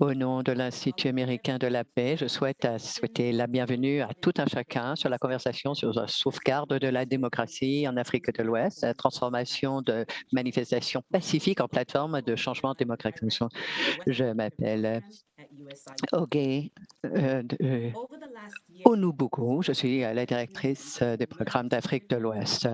Au nom de l'Institut américain de la paix, je souhaite souhaiter la bienvenue à tout un chacun sur la conversation sur la sauvegarde de la démocratie en Afrique de l'Ouest, la transformation de manifestations pacifiques en plateforme de changement démocratique. Je m'appelle Oge euh, euh je suis la directrice des programmes d'Afrique de l'Ouest.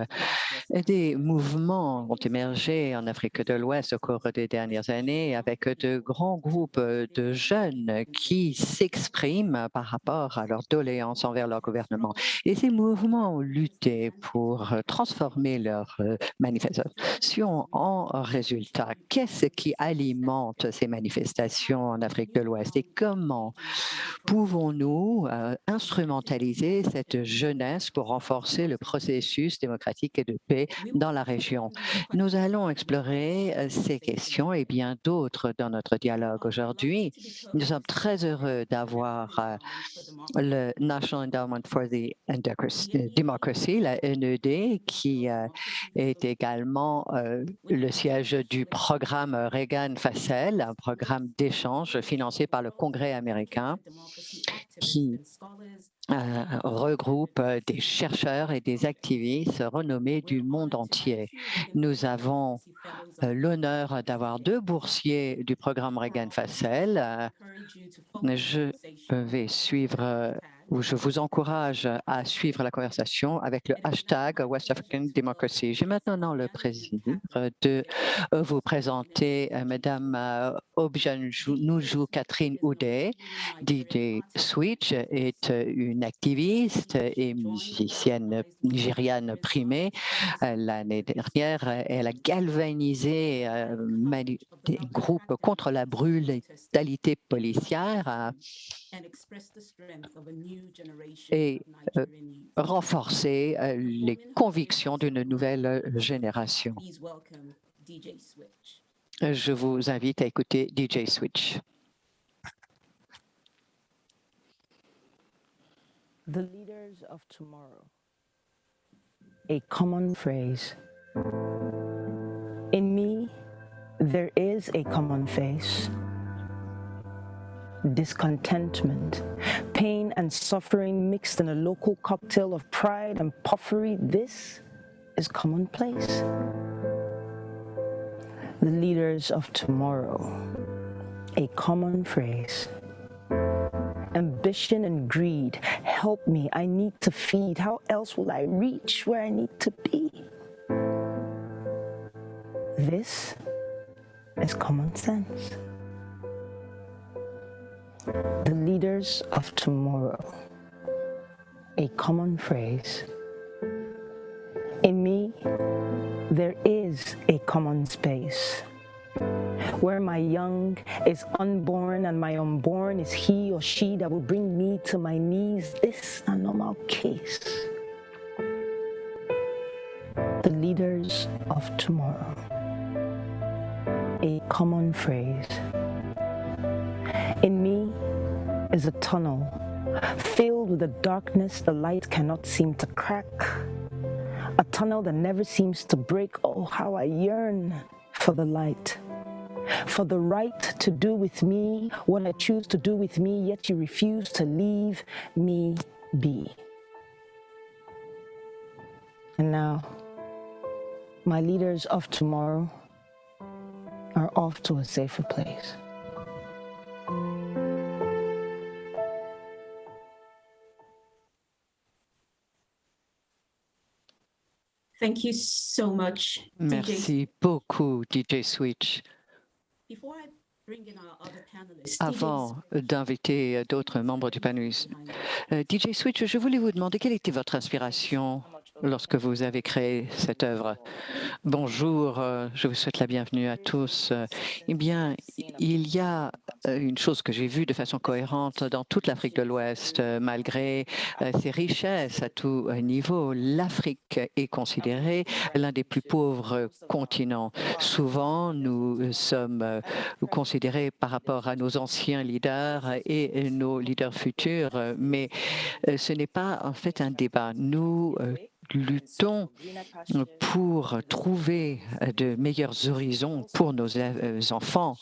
Des mouvements ont émergé en Afrique de l'Ouest au cours des dernières années avec de grands groupes de jeunes qui s'expriment par rapport à leur doléances envers leur gouvernement. Et ces mouvements ont lutté pour transformer leurs manifestations en résultats. Qu'est-ce qui alimente ces manifestations en Afrique de l'Ouest et comment pouvons-nous euh, instrumentaliser cette jeunesse pour renforcer le processus démocratique et de paix dans la région. Nous allons explorer euh, ces questions et bien d'autres dans notre dialogue aujourd'hui. Nous sommes très heureux d'avoir euh, le National Endowment for the Democracy, la NED, qui est également le siège du programme Reagan-Facel, un programme d'échange financé par le Congrès américain qui euh, regroupe euh, des chercheurs et des activistes renommés du monde entier. Nous avons euh, l'honneur d'avoir deux boursiers du programme Reagan-Facel. Je vais suivre je vous encourage à suivre la conversation avec le hashtag West African Democracy. J'ai maintenant le plaisir de vous présenter euh, Madame euh, Objanoujou Catherine Oudé. DJ Switch est une activiste et musicienne nigériane primée. Euh, l'année dernière, elle a galvanisé des groupes contre la brutalité policière et euh, renforcer euh, les convictions d'une nouvelle euh, génération. Je vous invite à écouter DJ Switch. The leaders of tomorrow. A common phrase. In me, there is a common face. Discontentment, pain and suffering mixed in a local cocktail of pride and puffery, this is commonplace. The leaders of tomorrow, a common phrase. Ambition and greed, help me, I need to feed. How else will I reach where I need to be? This is common sense the leaders of tomorrow, a common phrase. In me, there is a common space where my young is unborn and my unborn is he or she that will bring me to my knees. This a normal case. The leaders of tomorrow, a common phrase. In me is a tunnel filled with a darkness the light cannot seem to crack. A tunnel that never seems to break. Oh, how I yearn for the light. For the right to do with me what I choose to do with me, yet you refuse to leave me be. And now, my leaders of tomorrow are off to a safer place. Thank you so much, Merci beaucoup, DJ Switch. Avant d'inviter d'autres membres du panel, euh, DJ Switch, je voulais vous demander quelle était votre inspiration? Lorsque vous avez créé cette œuvre. Bonjour, euh, je vous souhaite la bienvenue à tous. Eh bien, il y a euh, une chose que j'ai vue de façon cohérente dans toute l'Afrique de l'Ouest, euh, malgré ses richesses à tout niveau. L'Afrique est considérée l'un des plus pauvres continents. Souvent, nous sommes considérés par rapport à nos anciens leaders et nos leaders futurs, mais ce n'est pas en fait un débat. Nous luttons pour trouver de meilleurs horizons pour nos enfants.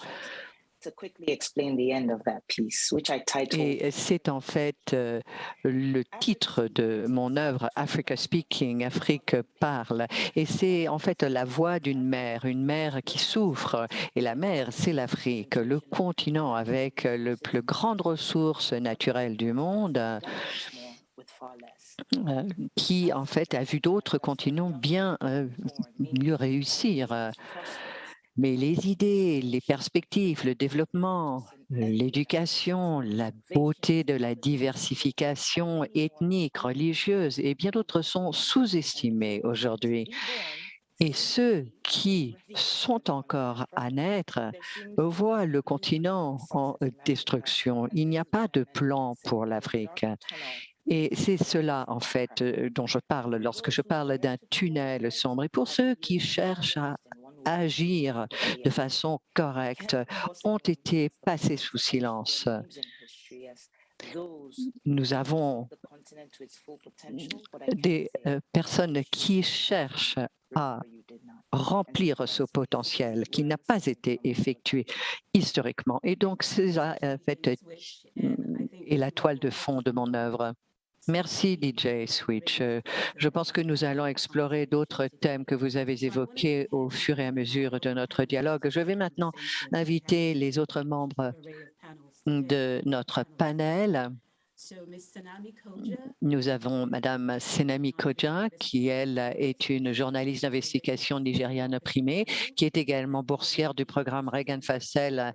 Et c'est en fait euh, le titre de mon œuvre Africa Speaking, Afrique parle. Et c'est en fait la voix d'une mère, une mère qui souffre. Et la mère, c'est l'Afrique, le continent avec le plus grande ressource naturelle du monde euh, qui en fait a vu d'autres continents bien euh, mieux réussir. Mais les idées, les perspectives, le développement, l'éducation, la beauté de la diversification ethnique, religieuse et bien d'autres sont sous-estimés aujourd'hui. Et ceux qui sont encore à naître voient le continent en destruction. Il n'y a pas de plan pour l'Afrique. Et c'est cela, en fait, dont je parle lorsque je parle d'un tunnel sombre. Et pour ceux qui cherchent à agir de façon correcte ont été passés sous silence. Nous avons des euh, personnes qui cherchent à remplir ce potentiel qui n'a pas été effectué historiquement. Et donc, c'est en fait, est la toile de fond de mon œuvre. Merci DJ Switch. Euh, je pense que nous allons explorer d'autres thèmes que vous avez évoqués au fur et à mesure de notre dialogue. Je vais maintenant inviter les autres membres de notre panel. Nous avons Madame Senami Koja, qui, elle, est une journaliste d'investigation nigériane primée, qui est également boursière du programme Reagan Fassel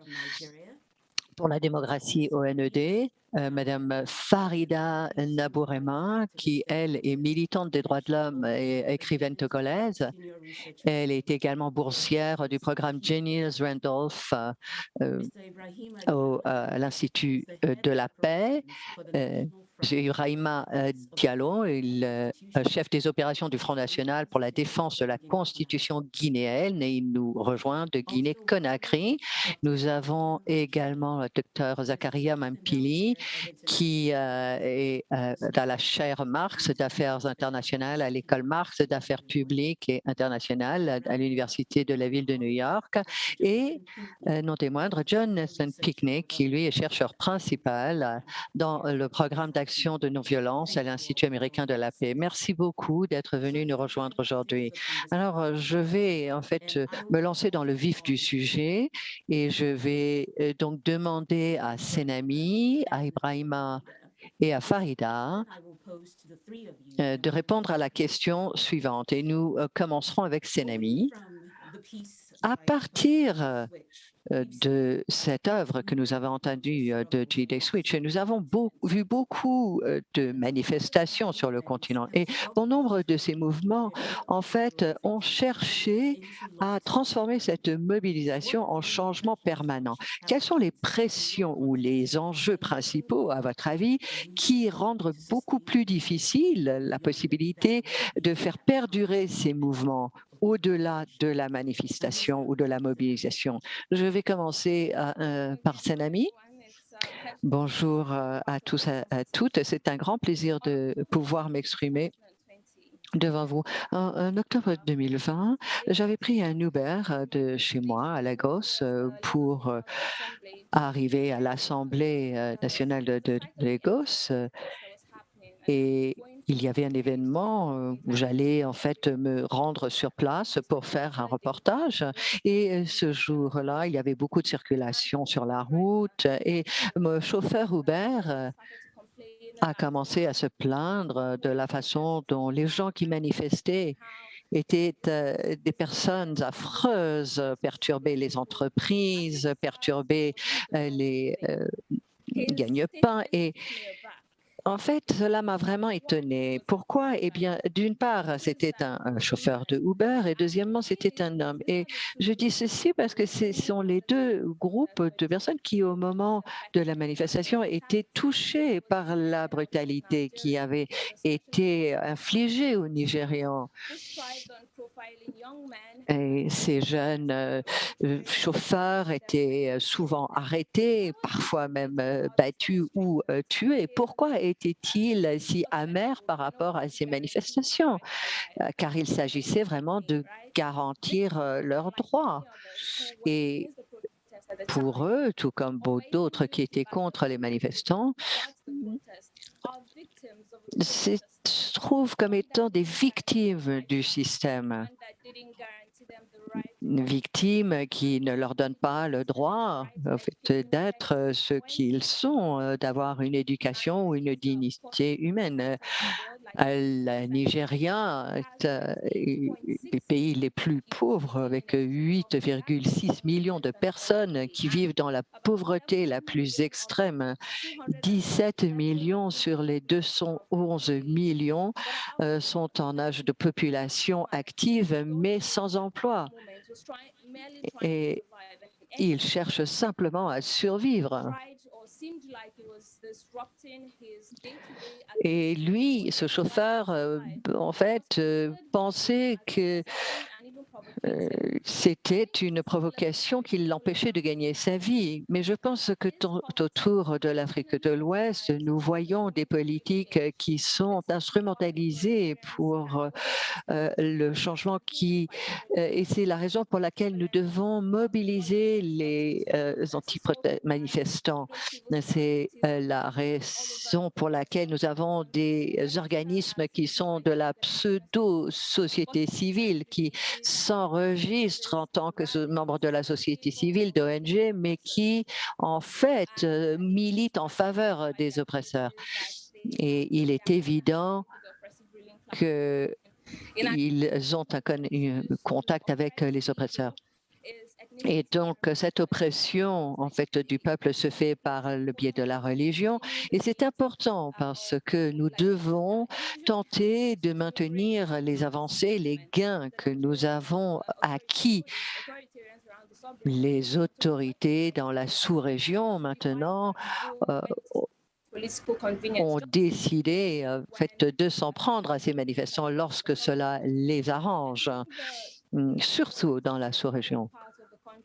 pour la démocratie ONED. Euh, Madame Farida Nabourema, qui, elle, est militante des droits de l'homme et écrivaine togolaise. Elle est également boursière du programme Genius Randolph euh, euh, à l'Institut de la paix. J'ai Ibrahima euh, Diallo, euh, chef des opérations du Front National pour la défense de la Constitution guinéenne et il nous rejoint de Guinée-Conakry. Nous avons également le docteur Zakaria Mampili qui euh, est dans la chaire Marx d'affaires internationales à l'école Marx d'affaires publiques et internationales à l'Université de la ville de New York et non des moindres, Jonathan Picnic qui lui est chercheur principal dans le programme d'action de non-violence à l'Institut américain de la paix. Merci beaucoup d'être venu nous rejoindre aujourd'hui. Alors, euh, je vais en fait euh, me lancer dans le vif du sujet et je vais euh, donc demander à Senami, à Ibrahima et à Farida de répondre à la question suivante. Et nous commencerons avec Senami. À partir de cette œuvre que nous avons entendue euh, de J.D. Switch. nous avons vu beaucoup euh, de manifestations sur le continent et bon nombre de ces mouvements, en fait, ont cherché à transformer cette mobilisation en changement permanent. Quelles sont les pressions ou les enjeux principaux, à votre avis, qui rendent beaucoup plus difficile la possibilité de faire perdurer ces mouvements au-delà de la manifestation ou de la mobilisation. Je vais commencer euh, par Senami. Bonjour euh, à tous et à toutes. C'est un grand plaisir de pouvoir m'exprimer devant vous. En, octobre 2020, j'avais pris un Uber de chez moi à Lagos euh, pour arriver à l'Assemblée nationale de Lagos et il y avait un événement euh, où j'allais en fait me rendre sur place pour faire un reportage. Et euh, ce jour-là, il y avait beaucoup de circulation sur la route et mon chauffeur Uber euh, a commencé à se plaindre de la façon dont les gens qui manifestaient étaient des personnes affreuses, perturbaient les entreprises, perturbaient les gagne-pains et en fait, cela m'a vraiment étonné. Pourquoi? Eh bien, d'une part, c'était un, chauffeur de Uber et deuxièmement, c'était un homme. Et je dis ceci parce que ce sont les deux groupes de personnes qui, au moment de la manifestation, étaient touchés par la brutalité qui avait été infligée aux Nigérians. Et ces jeunes euh, euh, chauffeurs étaient euh, souvent arrêtés, parfois même battus ou tués. Pourquoi étaient-ils si amers par rapport à ces manifestations? Car il s'agissait vraiment de garantir leurs droits. Et pour eux, tout comme d'autres qui étaient contre les manifestants, se trouvent comme étant des victimes du système victimes qui ne leur donnent pas le droit d'être ce qu'ils sont, euh, d'avoir une éducation ou une dignité humaine. Le Nigeria est un des pays les plus pauvres avec 8,6 millions de personnes qui vivent dans la pauvreté la plus extrême. 17 millions sur les 211 millions euh, sont en âge de population active mais sans emploi. Et il cherche simplement à survivre. Et lui, ce chauffeur, euh, en fait, euh, pensait que c'était une provocation qui l'empêchait de gagner sa vie. Mais je pense que autour de l'Afrique de l'Ouest, nous voyons des politiques qui sont instrumentalisées pour euh, le changement qui, euh, et c'est la raison pour laquelle nous devons mobiliser les anti-manifestants. C'est la raison pour laquelle nous avons des organismes qui sont de la pseudo-société civile, qui en tant que membre de la société civile, d'ONG, mais qui, en fait, euh, militent en faveur des oppresseurs. Et il est évident qu'ils ont un contact avec les oppresseurs. Et donc, cette oppression en fait, du peuple se fait par le biais de la religion. Et c'est important parce que nous devons tenter de maintenir les avancées, les gains que nous avons acquis. Les autorités dans la sous-région, maintenant, euh, ont décidé de s'en prendre à ces manifestants lorsque cela les arrange, surtout dans la sous-région.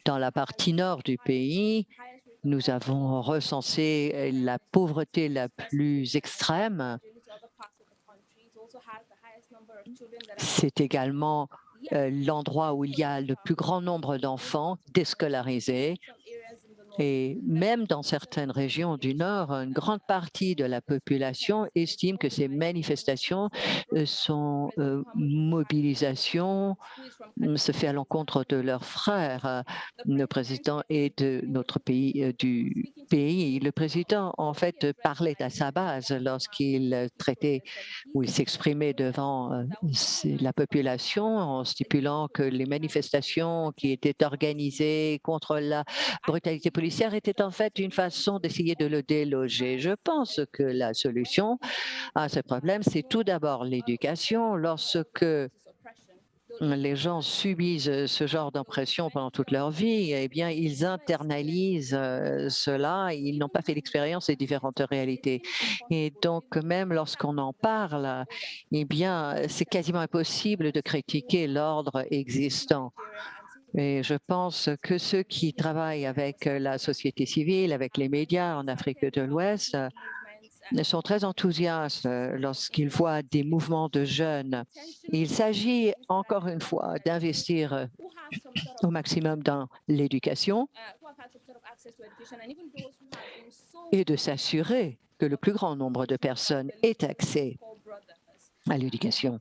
Dans la partie nord du pays, nous avons recensé la pauvreté la plus extrême. C'est également euh, l'endroit où il y a le plus grand nombre d'enfants déscolarisés et même dans certaines régions du Nord, une grande partie de la population estime que ces manifestations euh, sont euh, mobilisation euh, se fait à l'encontre de leurs frères. Le président est de notre pays, du pays. Le président, en fait, parlait à sa base lorsqu'il traitait ou il s'exprimait devant la population en stipulant que les manifestations qui étaient organisées contre la brutalité policière était en fait une façon d'essayer de le déloger. Je pense que la solution à ce problème, c'est tout d'abord l'éducation. Lorsque les gens subissent ce genre d'impression pendant toute leur vie, eh bien, ils internalisent euh, cela, ils n'ont pas fait l'expérience des différentes réalités. Et donc, même lorsqu'on en parle, eh bien, c'est quasiment impossible de critiquer l'ordre existant. Et je pense que ceux qui travaillent avec euh, la société civile, avec les médias en Afrique de l'Ouest, euh, sont très enthousiastes euh, lorsqu'ils voient des mouvements de jeunes. Il s'agit encore une fois d'investir au maximum dans l'éducation et de s'assurer que le plus grand nombre de personnes aient accès à l'éducation.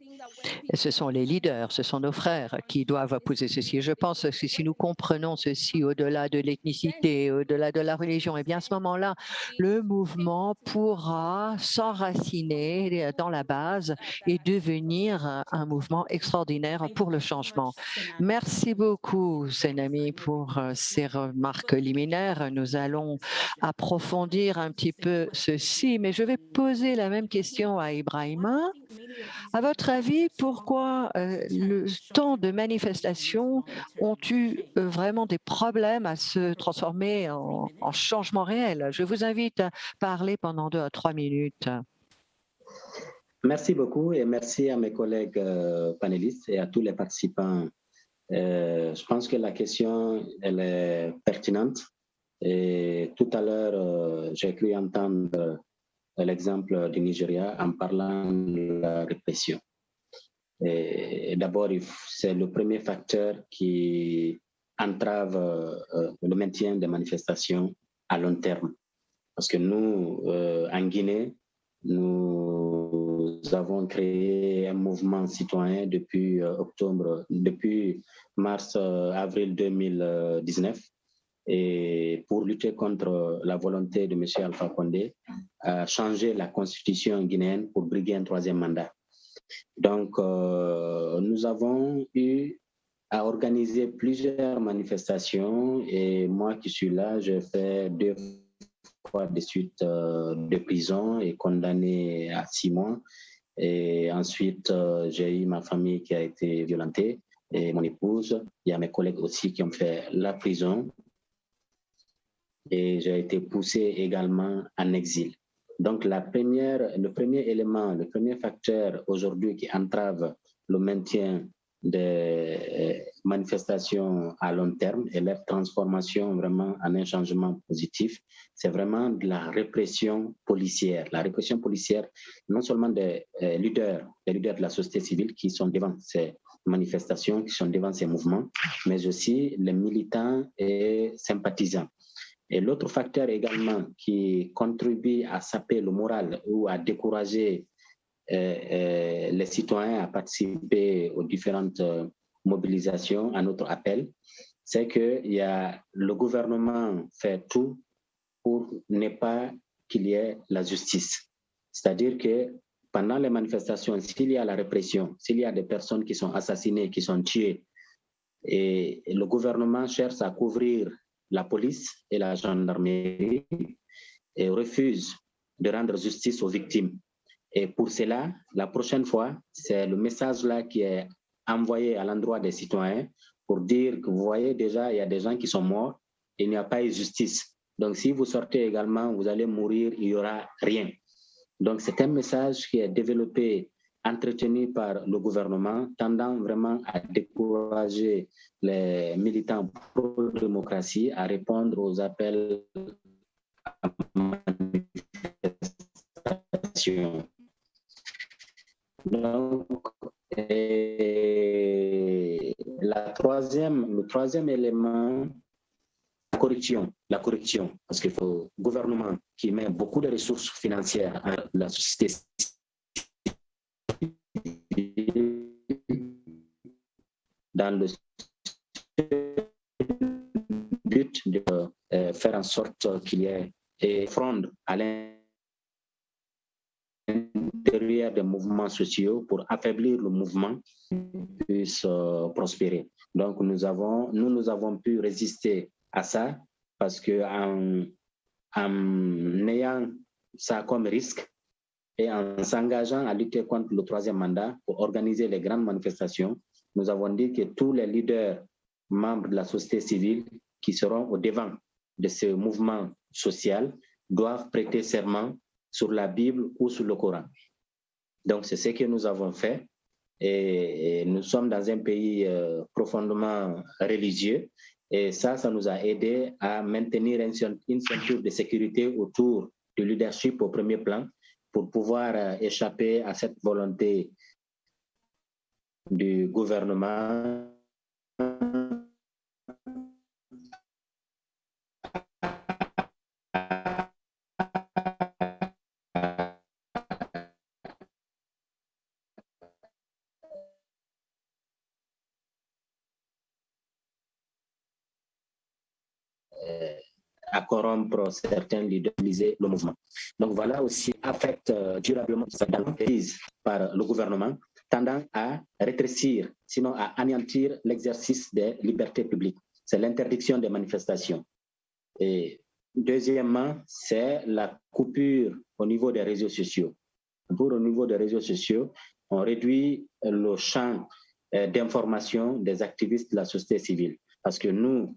Ce sont les leaders, ce sont nos frères qui doivent poser ceci. Je pense que si nous comprenons ceci au-delà de l'ethnicité, au-delà de la religion, et eh bien à ce moment-là, le mouvement pourra s'enraciner dans la base et devenir un mouvement extraordinaire pour le changement. Merci beaucoup, Senami, pour ces remarques liminaires. Nous allons approfondir un petit peu ceci, mais je vais poser la même question à Ibrahima. À votre avis, pourquoi euh, le temps de manifestation ont eu vraiment des problèmes à se transformer en, en changement réel? Je vous invite à parler pendant deux à trois minutes. Merci beaucoup et merci à mes collègues euh, panélistes et à tous les participants. Euh, je pense que la question, est pertinente. Et tout à l'heure, j'ai cru entendre l'exemple du Nigeria en parlant de la répression. D'abord, c'est le premier facteur qui entrave le maintien des manifestations à long terme. Parce que nous, en Guinée, nous avons créé un mouvement citoyen depuis euh, octobre, depuis mars-avril euh, 2019 et pour lutter contre la volonté de M. Alpha Condé, à changer la constitution guinéenne pour briguer un troisième mandat. Donc, euh, nous avons eu à organiser plusieurs manifestations et moi qui suis là, je fais deux fois de suite euh, de prison et condamné à six mois. Et ensuite, euh, j'ai eu ma famille qui a été violentée et mon épouse. Il y a mes collègues aussi qui ont fait la prison. Et j'ai été poussé également en exil. Donc, le premier élément, le premier facteur aujourd'hui qui entrave le maintien des euh, manifestations à long terme et leur transformation vraiment en un changement positif, c'est vraiment de la répression policière. La répression policière, non seulement des euh, leaders, des leaders de la société civile qui sont devant ces manifestations, qui sont devant ces mouvements, mais aussi les militants et sympathisants. Et l'autre facteur également qui contribue à saper le moral ou à décourager euh, euh, les citoyens à participer aux différentes euh, mobilisations, à notre appel, c'est que y a, le gouvernement fait tout pour ne pas qu'il y ait la justice. C'est-à-dire que pendant les manifestations, s'il y a la répression, s'il y a des personnes qui sont assassinées, qui sont tuées, et le gouvernement cherche à couvrir la police et la gendarmerie et refuse de rendre justice aux victimes. Et pour cela, la prochaine fois, c'est le message-là qui est envoyé à l'endroit des citoyens pour dire que vous voyez déjà, il y a des gens qui sont morts, il n'y a pas eu justice. Donc, si vous sortez également, vous allez mourir, il n'y aura rien. Donc, c'est un message qui est développé, entretenu par le gouvernement, tendant vraiment à décourager les militants pro-démocratie à répondre aux appels à manifestation. Donc, la troisième, le troisième élément, la corruption. La corruption, parce qu'il faut un gouvernement qui met beaucoup de ressources financières à la société dans le but de euh, faire en sorte qu'il y ait des fronde à l'intérieur des mouvements sociaux pour affaiblir le mouvement puisse euh, prospérer. Donc nous avons, nous, nous avons pu résister à ça parce que en, en ayant ça comme risque et en s'engageant à lutter contre le troisième mandat pour organiser les grandes manifestations, nous avons dit que tous les leaders membres de la société civile qui seront au devant de ce mouvement social doivent prêter serment sur la Bible ou sur le Coran. Donc, c'est ce que nous avons fait. Et, nous sommes dans un pays euh, profondément religieux. Et ça, ça nous a aidé à maintenir une, ceinture de sécurité autour du leadership au premier plan pour pouvoir euh, échapper à cette volonté du gouvernement certains leaders, le mouvement. Donc voilà aussi affecte euh, durablement cette crise par le gouvernement, tendant à rétrécir, sinon à anéantir l'exercice des libertés publiques. C'est l'interdiction des manifestations. Et deuxièmement, c'est la coupure au niveau des réseaux sociaux. Pour au niveau des réseaux sociaux, on réduit le champ euh, d'information des activistes de la société civile. Parce que nous,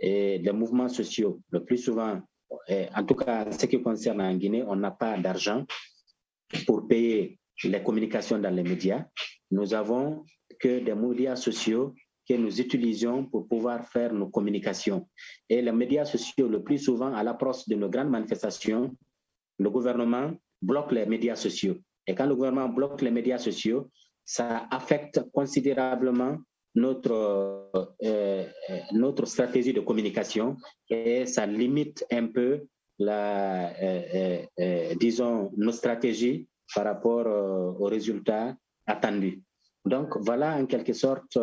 et les mouvements sociaux, le plus souvent, en tout cas, ce qui concerne en Guinée, on n'a pas d'argent pour payer les communications dans les médias. Nous avons que des médias sociaux que nous utilisions pour pouvoir faire nos communications. Et les médias sociaux, le plus souvent, à l'approche de nos grandes manifestations, le gouvernement bloque les médias sociaux. Et quand le gouvernement bloque les médias sociaux, ça affecte considérablement notre, euh, euh, notre stratégie de communication et ça limite un peu la, euh, disons, nos stratégies par rapport aux résultats attendus. Donc, voilà en quelque sorte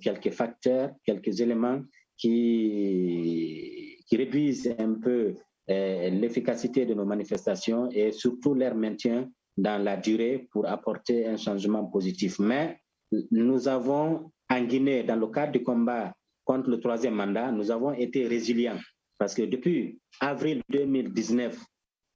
quelques facteurs, quelques éléments qui, qui réduisent un peu l'efficacité de nos manifestations et surtout leur maintien dans la durée pour apporter un changement positif. Mais nous avons en Guinée, dans le cadre du combat contre le troisième mandat, nous avons été résilients parce que depuis avril 2019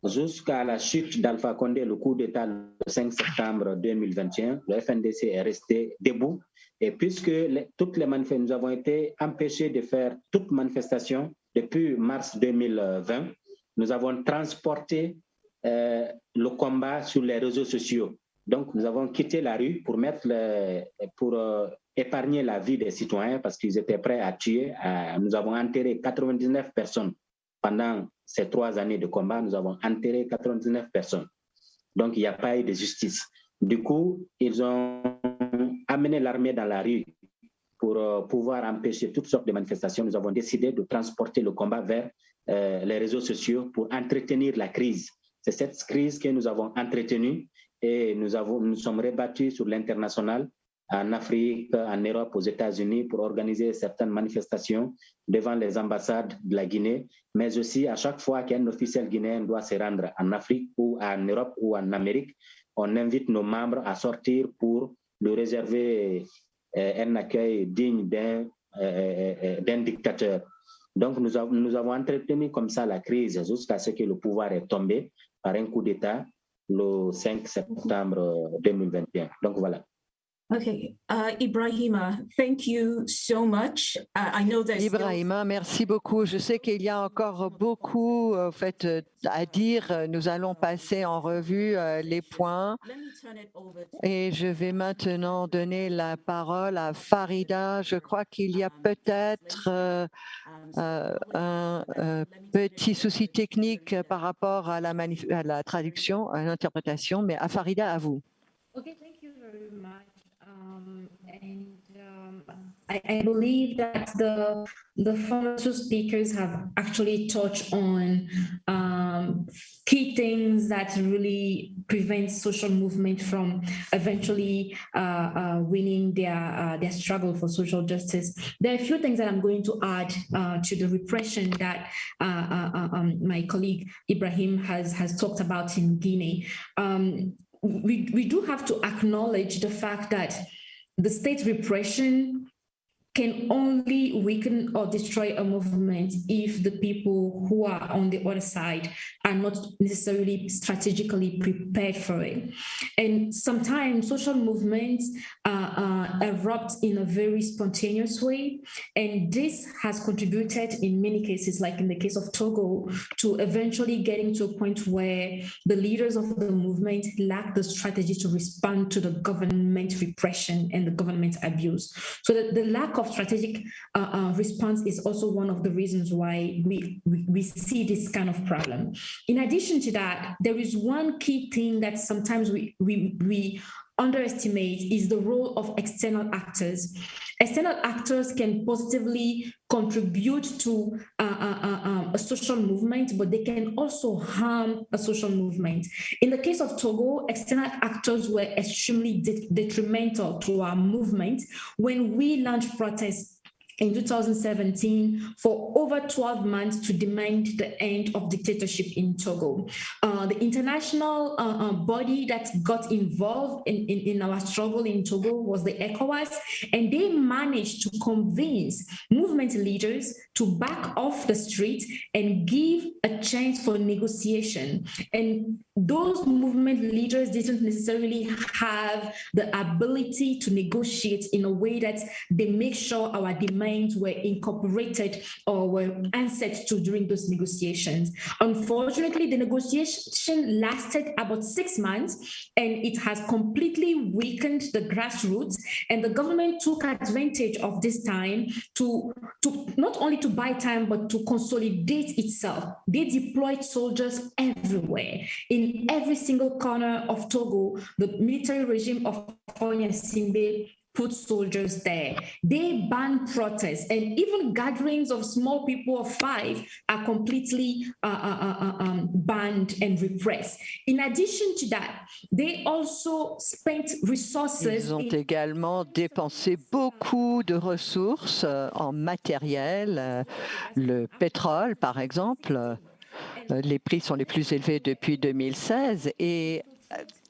jusqu'à la chute d'Alpha Condé, le coup d'État le 5 septembre 2021, le FNDC est resté debout. Et puisque toutes les manifestations, nous avons été empêchés de faire toute manifestation depuis mars 2020, nous avons transporté euh, le combat sur les réseaux sociaux. Donc, nous avons quitté la rue pour, mettre pour euh, épargner la vie des citoyens parce qu'ils étaient prêts à tuer. nous avons enterré 99 personnes pendant ces trois années de combat. Nous avons enterré 99 personnes. Donc, il n'y a pas eu de justice. Du coup, ils ont amené l'armée dans la rue pour euh, pouvoir empêcher toutes sortes de manifestations. Nous avons décidé de transporter le combat vers euh, les réseaux sociaux pour entretenir la crise. C'est cette crise que nous avons entretenue et nous, sommes rebattus sur l'international en Afrique, en Europe, aux États-Unis pour organiser certaines manifestations devant les ambassades de la Guinée, mais aussi à chaque fois qu'un officiel guinéen doit se rendre en Afrique ou en Europe ou en Amérique, on invite nos membres à sortir pour lui réserver euh, un accueil digne d'un euh, dictateur. Donc, nous, avons, nous avons entretenu comme ça la crise jusqu'à ce que le pouvoir est tombé par un coup d'État le 5 septembre 2021. Donc, voilà. Okay, uh, Ibrahima, thank you so much. Uh, I know that Ibrahima, merci beaucoup. Je sais qu'il y a encore beaucoup en fait, euh, à dire. Nous allons passer en revue euh, les points. Et je vais maintenant donner la parole à Farida. Je crois qu'il y a peut-être euh, un petit souci technique par rapport à la, à la traduction, à l'interprétation, mais à Farida, à vous. Okay, thank you very much. I, I, believe that the the former two speakers have actually touched on um, key things that really prevent social movement from eventually uh, uh, winning their uh, their struggle for social justice. There are a few things that I'm going to add uh, to the repression that uh, uh, um, my colleague Ibrahim has has talked about in Guinea. Um, we, we do have to acknowledge the fact that the state repression can only weaken or destroy a movement if the people who are on the other side are not necessarily strategically prepared for it. And sometimes social movements uh, uh, erupt in a very spontaneous way. And this has contributed in many cases, like in the case of Togo, to eventually getting to a point where the leaders of the movement lack the strategy to respond to the government repression and the government abuse. So the, the lack of strategic uh, uh, response is also one of the reasons why we, we, we see this kind of problem. In addition to that, there is one key thing that sometimes we, we, we underestimate is the role of external actors. External actors can positively contribute to uh, uh, um, a social movement, but they can also harm a social movement. In the case of Togo, external actors were extremely de detrimental to our movement. When we launched protests in 2017 for over 12 months to demand the end of dictatorship in Togo. Uh, the international uh, uh, body that got involved in, in, in, our struggle in Togo was the ECOWAS, and they managed to convince movement leaders to back off the street and give a chance for negotiation. And those movement leaders didn't necessarily have the ability to negotiate in a way that they make sure our demand were incorporated or were answered to during those negotiations. Unfortunately, the negotiation lasted about six months and it has completely weakened the grassroots and the government took advantage of this time to, to not only to buy time, but to consolidate itself. They deployed soldiers everywhere. In every single corner of Togo, the military regime of Onya Simbe put soldiers there. They ban protests and even gatherings of small people of five are completely uh, uh, uh, uh, um, banned and repressed. In addition to that, they also spent resources. Ils ont également dépensé beaucoup de ressources euh, en matériel, euh, le pétrole par exemple. Euh, les prix sont les plus élevés depuis 2016 et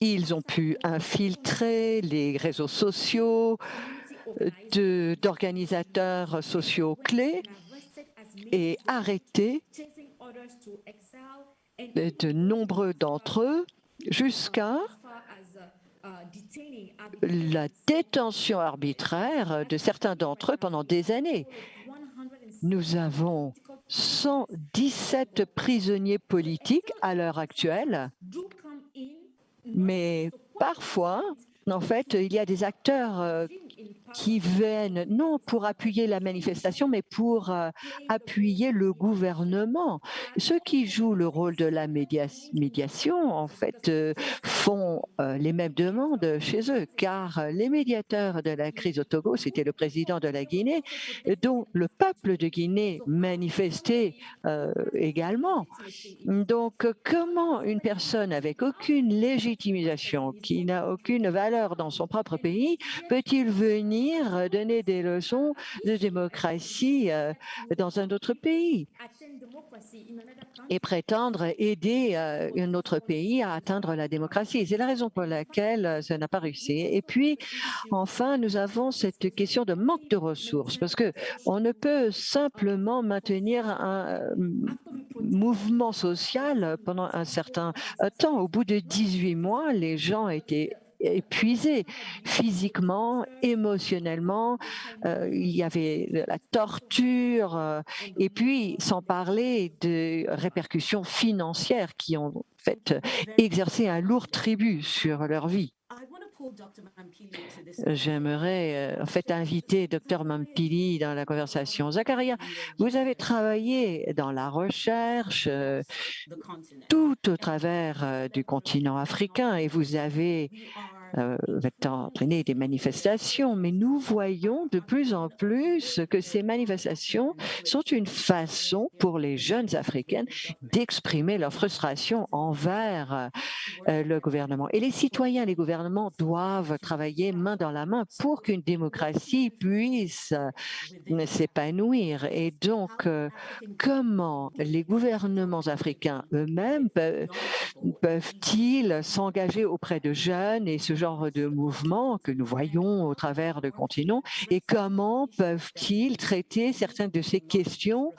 ils ont pu infiltrer les réseaux sociaux d'organisateurs sociaux clés et arrêter de nombreux d'entre eux jusqu'à la détention arbitraire de certains d'entre eux pendant des années. Nous avons 117 prisonniers politiques à l'heure actuelle mais parfois, en fait, il y a des acteurs euh, qui viennent non pour appuyer la manifestation, mais pour euh, appuyer le gouvernement. Ceux qui jouent le rôle de la médiation, en fait, euh, font euh, les mêmes demandes chez eux, car les médiateurs de la crise au Togo, c'était le président de la Guinée, dont le peuple de Guinée manifestait également. Donc, comment une personne avec aucune légitimisation, qui n'a aucune valeur dans son propre pays, peut-il venir euh, donner des leçons de démocratie euh, dans un autre pays et prétendre aider euh, un autre pays à atteindre la démocratie. C'est la raison pour laquelle ça n'a pas réussi. Et puis, enfin, nous avons cette question de manque de ressources, parce que on ne peut simplement maintenir un mouvement social pendant un certain temps. Au bout de 18 mois, les gens étaient épuisés physiquement, émotionnellement. Euh, il y avait la torture euh, et puis sans parler de répercussions financières qui ont fait exercé un lourd tribut sur leur vie. J'aimerais euh, en fait inviter Dr Mampili dans la conversation. Zakaria, vous avez travaillé dans la recherche tout au travers du continent africain et vous avez euh, va entraîner des manifestations, mais nous voyons de plus en plus que ces manifestations sont une façon pour les jeunes africaines d'exprimer leur frustration envers euh, le gouvernement. Et les citoyens, les gouvernements doivent travailler main dans la main pour qu'une démocratie puisse euh, s'épanouir. Et donc, comment les gouvernements africains eux-mêmes peuvent-ils s'engager auprès de jeunes et ce genre de mouvements que nous voyons au travers de continents et comment peuvent-ils traiter certaines de ces questions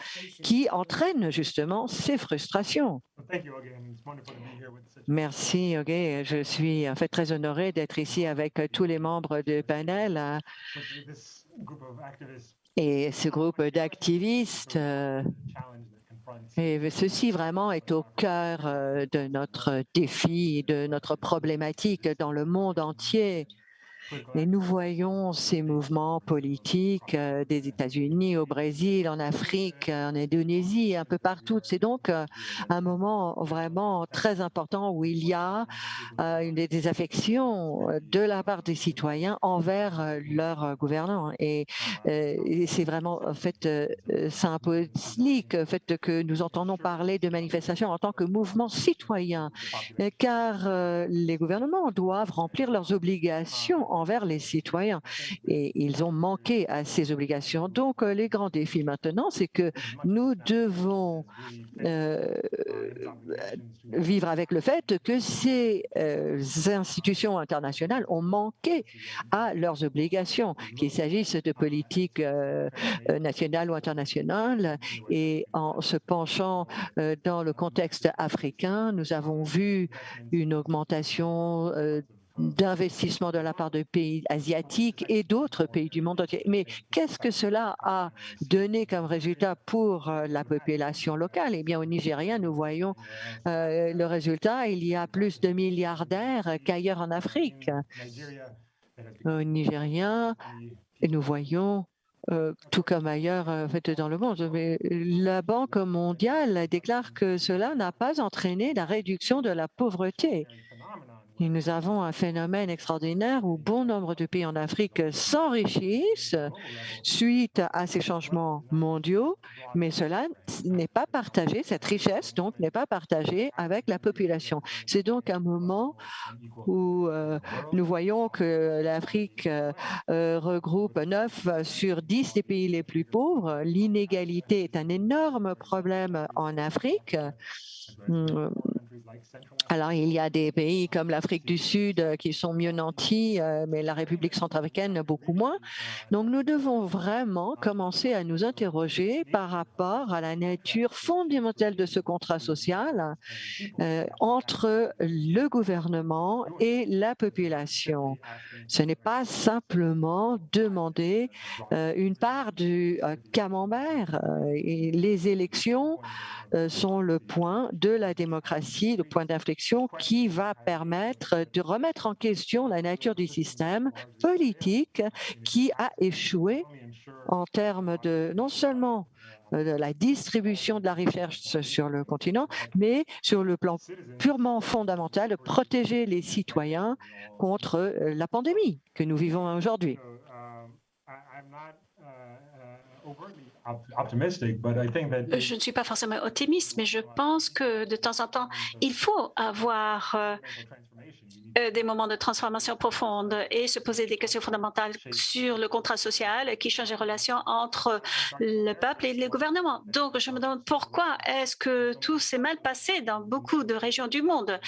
qui entraînent justement ces frustrations? Merci, Ok. Je suis en fait très honoré d'être ici avec tous les membres du panel. Hein. Et ce groupe d'activistes euh, et ceci vraiment est au cœur euh, de notre défi, de notre problématique dans le monde entier. Et nous voyons ces mouvements politiques euh, des États-Unis, au Brésil, en Afrique, en Indonésie, un peu partout. C'est donc euh, un moment vraiment très important où il y a euh, une désaffection de la part des citoyens envers leur gouvernants. Et, c'est vraiment en fait symbolique le fait que nous entendons parler de manifestations en tant que mouvement citoyen, car les gouvernements doivent remplir leurs obligations envers les citoyens. Et ils ont manqué à ces obligations. Donc, euh, les grands défis maintenant, c'est que nous devons euh, vivre avec le fait que ces euh, institutions internationales ont manqué à leurs obligations, qu'il s'agisse de politique nationale ou internationale. Et en se penchant dans le contexte africain, nous avons vu une augmentation d'investissement de la part de pays asiatiques et d'autres pays du monde entier. Mais qu'est-ce que cela a donné comme résultat pour euh, la population locale? Eh bien, au Nigeria, nous voyons euh, le résultat. Il y a plus de milliardaires qu'ailleurs en Afrique. Au Nigeria, nous voyons euh, tout comme ailleurs fait, dans le monde. Mais la Banque mondiale déclare que cela n'a pas entraîné la réduction de la pauvreté. Et nous avons un phénomène extraordinaire où bon nombre de pays en Afrique s'enrichissent suite à ces changements mondiaux, mais cela n'est pas partagé, cette richesse donc n'est pas partagée avec la population. C'est donc un moment où euh, nous voyons que l'Afrique euh, regroupe 9 sur 10 des pays les plus pauvres. L'inégalité est un énorme problème en Afrique. Alors, il y a des pays comme l'Afrique du Sud euh, qui sont mieux nantis, euh, mais la République centrafricaine beaucoup moins. Donc, nous devons vraiment commencer à nous interroger par rapport à la nature fondamentale de ce contrat social euh, entre le gouvernement et la population. Ce n'est pas simplement demander une part du camembert. les élections sont le point de la démocratie, le point d'inflexion qui va permettre de remettre en question la nature du système politique qui a échoué en termes de non seulement euh, de la distribution de la richesse sur le continent, mais sur le plan purement fondamental, protéger les citoyens contre euh, la pandémie que nous vivons aujourd'hui. Je ne suis pas forcément optimiste, mais je pense que de temps en temps, il faut avoir euh, euh, des moments de transformation profonde et se poser des questions fondamentales sur le contrat social qui change les relations entre le peuple et le gouvernement. Donc, je me demande pourquoi est-ce que tout s'est mal passé dans beaucoup de régions du monde?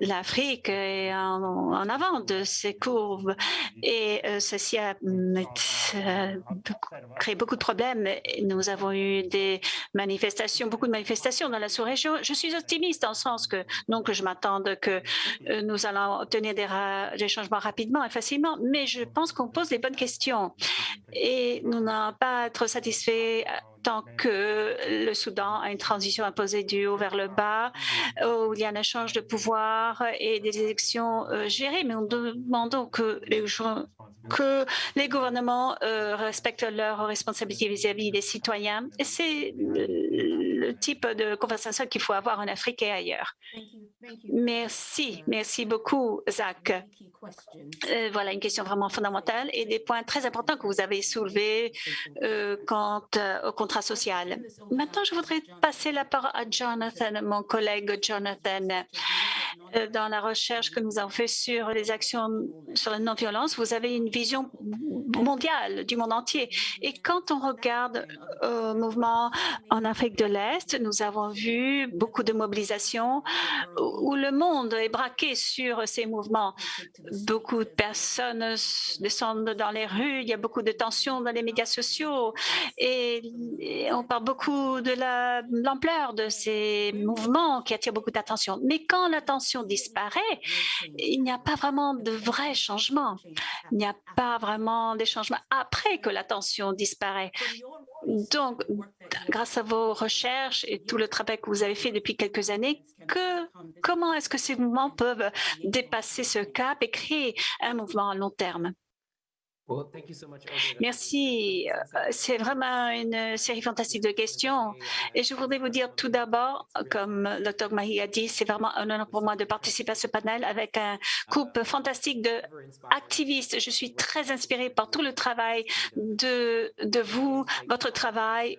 L'Afrique est en, avant de ces courbes et euh, ceci a euh, créé beaucoup de problèmes. Nous avons eu des manifestations, beaucoup de manifestations dans la sous-région. Je suis optimiste en ce sens que, non que je m'attende que nous allons obtenir des, changements rapidement et facilement, mais je pense qu'on pose les bonnes questions et nous n'allons pas être satisfaits tant que le Soudan a une transition imposée du haut vers le bas, où il y a un échange de pouvoir et des élections euh, gérées. Mais nous demandons que les, gouvernements euh, respectent leurs responsabilités vis-à-vis -vis des citoyens. Et c'est le type de conversation qu'il faut avoir en Afrique et ailleurs. Merci, merci beaucoup, Zach. Euh, voilà une question vraiment fondamentale et des points très importants que vous avez soulevés euh, quant euh, au contrat social. Maintenant, je voudrais passer la parole à Jonathan, mon collègue Jonathan. Dans la recherche que nous avons fait sur les actions sur la non-violence, vous avez une vision mondiale du monde entier. Et quand on regarde au mouvement en Afrique de l'Est, nous avons vu beaucoup de mobilisations où le monde est braqué sur ces mouvements? Beaucoup de personnes descendent dans les rues, il y a beaucoup de tensions dans les médias sociaux et, on parle beaucoup de l'ampleur de ces mouvements qui attirent beaucoup d'attention. Mais quand l'attention disparaît, il n'y a pas vraiment de vrai changement. Il n'y a pas vraiment des changements après que l'attention disparaît. Donc, grâce à vos recherches et tout le travail que vous avez fait depuis quelques années, que, comment est-ce que ces mouvements peuvent dépasser ce cap et créer un mouvement à long terme? Merci. Euh, c'est vraiment une série fantastique de questions. Et je voudrais vous dire tout d'abord, comme le Dr Mahi a dit, c'est vraiment un honneur pour moi de participer à ce panel avec un couple fantastique d'activistes. Je suis très inspirée par tout le travail de, de vous, votre travail.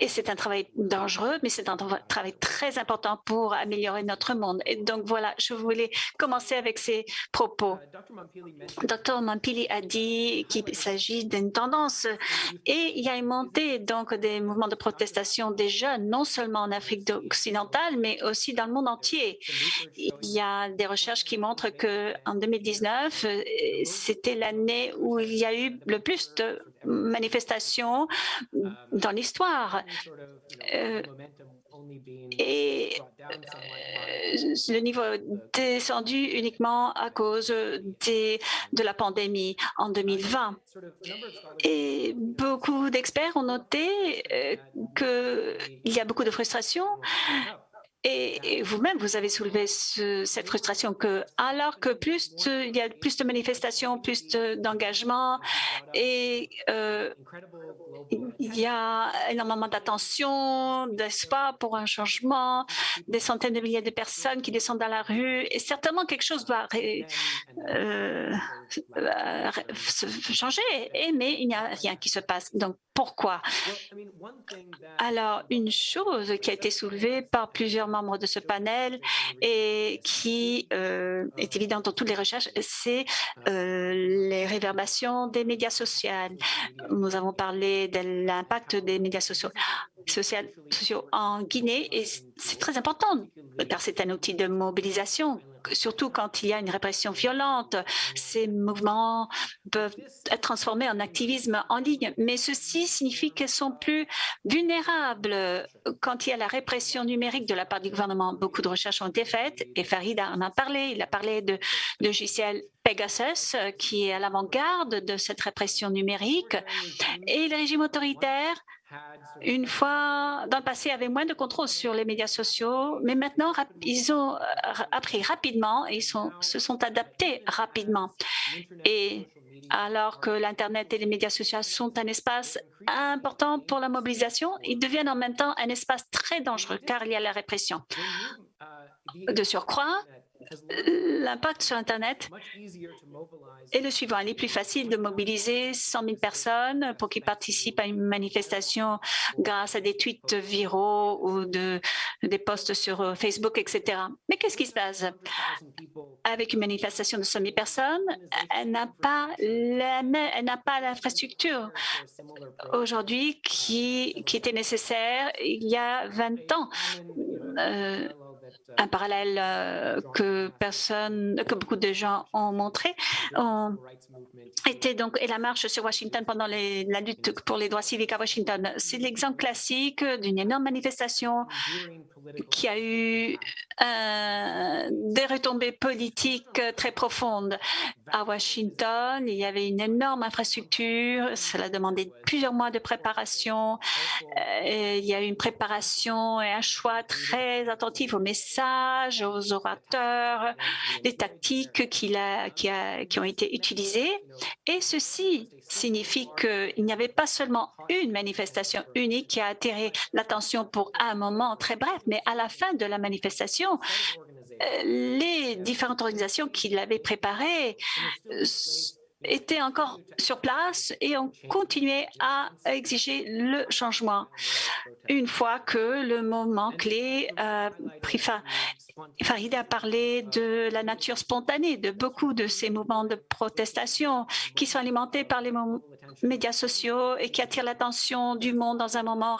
Et c'est un travail dangereux, mais c'est un travail très important pour améliorer notre monde. Et donc voilà, je voulais commencer avec ces propos. Dr Mampili a dit qu'il s'agit d'une tendance. Et il y a une montée donc des mouvements de protestation des jeunes, non seulement en Afrique occidentale, mais aussi dans le monde entier. Il y a des recherches qui montrent que en 2019, c'était l'année où il y a eu le plus de manifestations dans l'histoire. Euh, et le niveau descendu uniquement à cause des, de la pandémie en 2020. Et beaucoup d'experts ont noté qu'il y a beaucoup de frustration et, vous-même, vous avez soulevé cette frustration que, alors que plus il y a plus de manifestations, plus d'engagement, et euh, il y a énormément d'attention, d'espoir pour un changement, des centaines de milliers de personnes qui descendent dans la rue, et certainement quelque chose doit euh, changer, et, mais il n'y a rien qui se passe. Donc, pourquoi? Alors, une chose qui a été soulevée par plusieurs membres de ce panel et qui euh, est évidente dans toutes les recherches, c'est euh, les réverbations des médias sociaux. Nous avons parlé de l'impact des médias sociaux, sociaux en Guinée et c'est très important car c'est un outil de mobilisation surtout quand il y a une répression violente. Ces mouvements peuvent être transformés en activisme en ligne, mais ceci signifie qu'ils sont plus vulnérables quand il y a la répression numérique de la part du gouvernement. Beaucoup de recherches ont été faites et Farid en a parlé. Il a parlé de logiciels Pegasus qui est à l'avant-garde de cette répression numérique et les régimes autoritaires une fois, dans le passé, avaient moins de contrôle sur les médias sociaux, mais maintenant, ils ont euh, appris rapidement et ils se sont adaptés rapidement. Et alors que l'Internet et les médias sociaux sont un espace important pour la mobilisation, ils deviennent en même temps un espace très dangereux car il y a la répression. De surcroît, l'impact sur Internet est le suivant. Il est plus facile de mobiliser 100 000 personnes pour qu'ils participent à une manifestation grâce à des tweets viraux ou de, des posts sur euh, Facebook, etc. Mais qu'est-ce qui se passe? Avec une manifestation de 100 000 personnes? Elle n'a pas l'infrastructure aujourd'hui qui, qui était nécessaire il y a 20 ans. Euh, un parallèle euh, que personne, que beaucoup de gens ont montré, ont donc et la marche sur Washington pendant la lutte pour les droits civiques à Washington. C'est l'exemple classique d'une énorme manifestation qui a eu euh, des retombées politiques très profondes. À Washington, il y avait une énorme infrastructure, cela demandait plusieurs mois de préparation. Euh, il y a eu une préparation et un choix très attentif aux messages, aux orateurs, les tactiques qui, qui ont été utilisées. Et ceci signifie qu'il n'y avait pas seulement une manifestation unique qui a attiré l'attention pour un moment très bref, mais à la fin de la manifestation, euh, les différentes organisations qui l'avaient préparée euh, étaient encore sur place et ont continué à exiger le changement une fois que le moment clé a pris fin. Farid a parlé de la nature spontanée de beaucoup de ces mouvements de protestation qui sont alimentés par les médias sociaux et qui attirent l'attention du monde dans un moment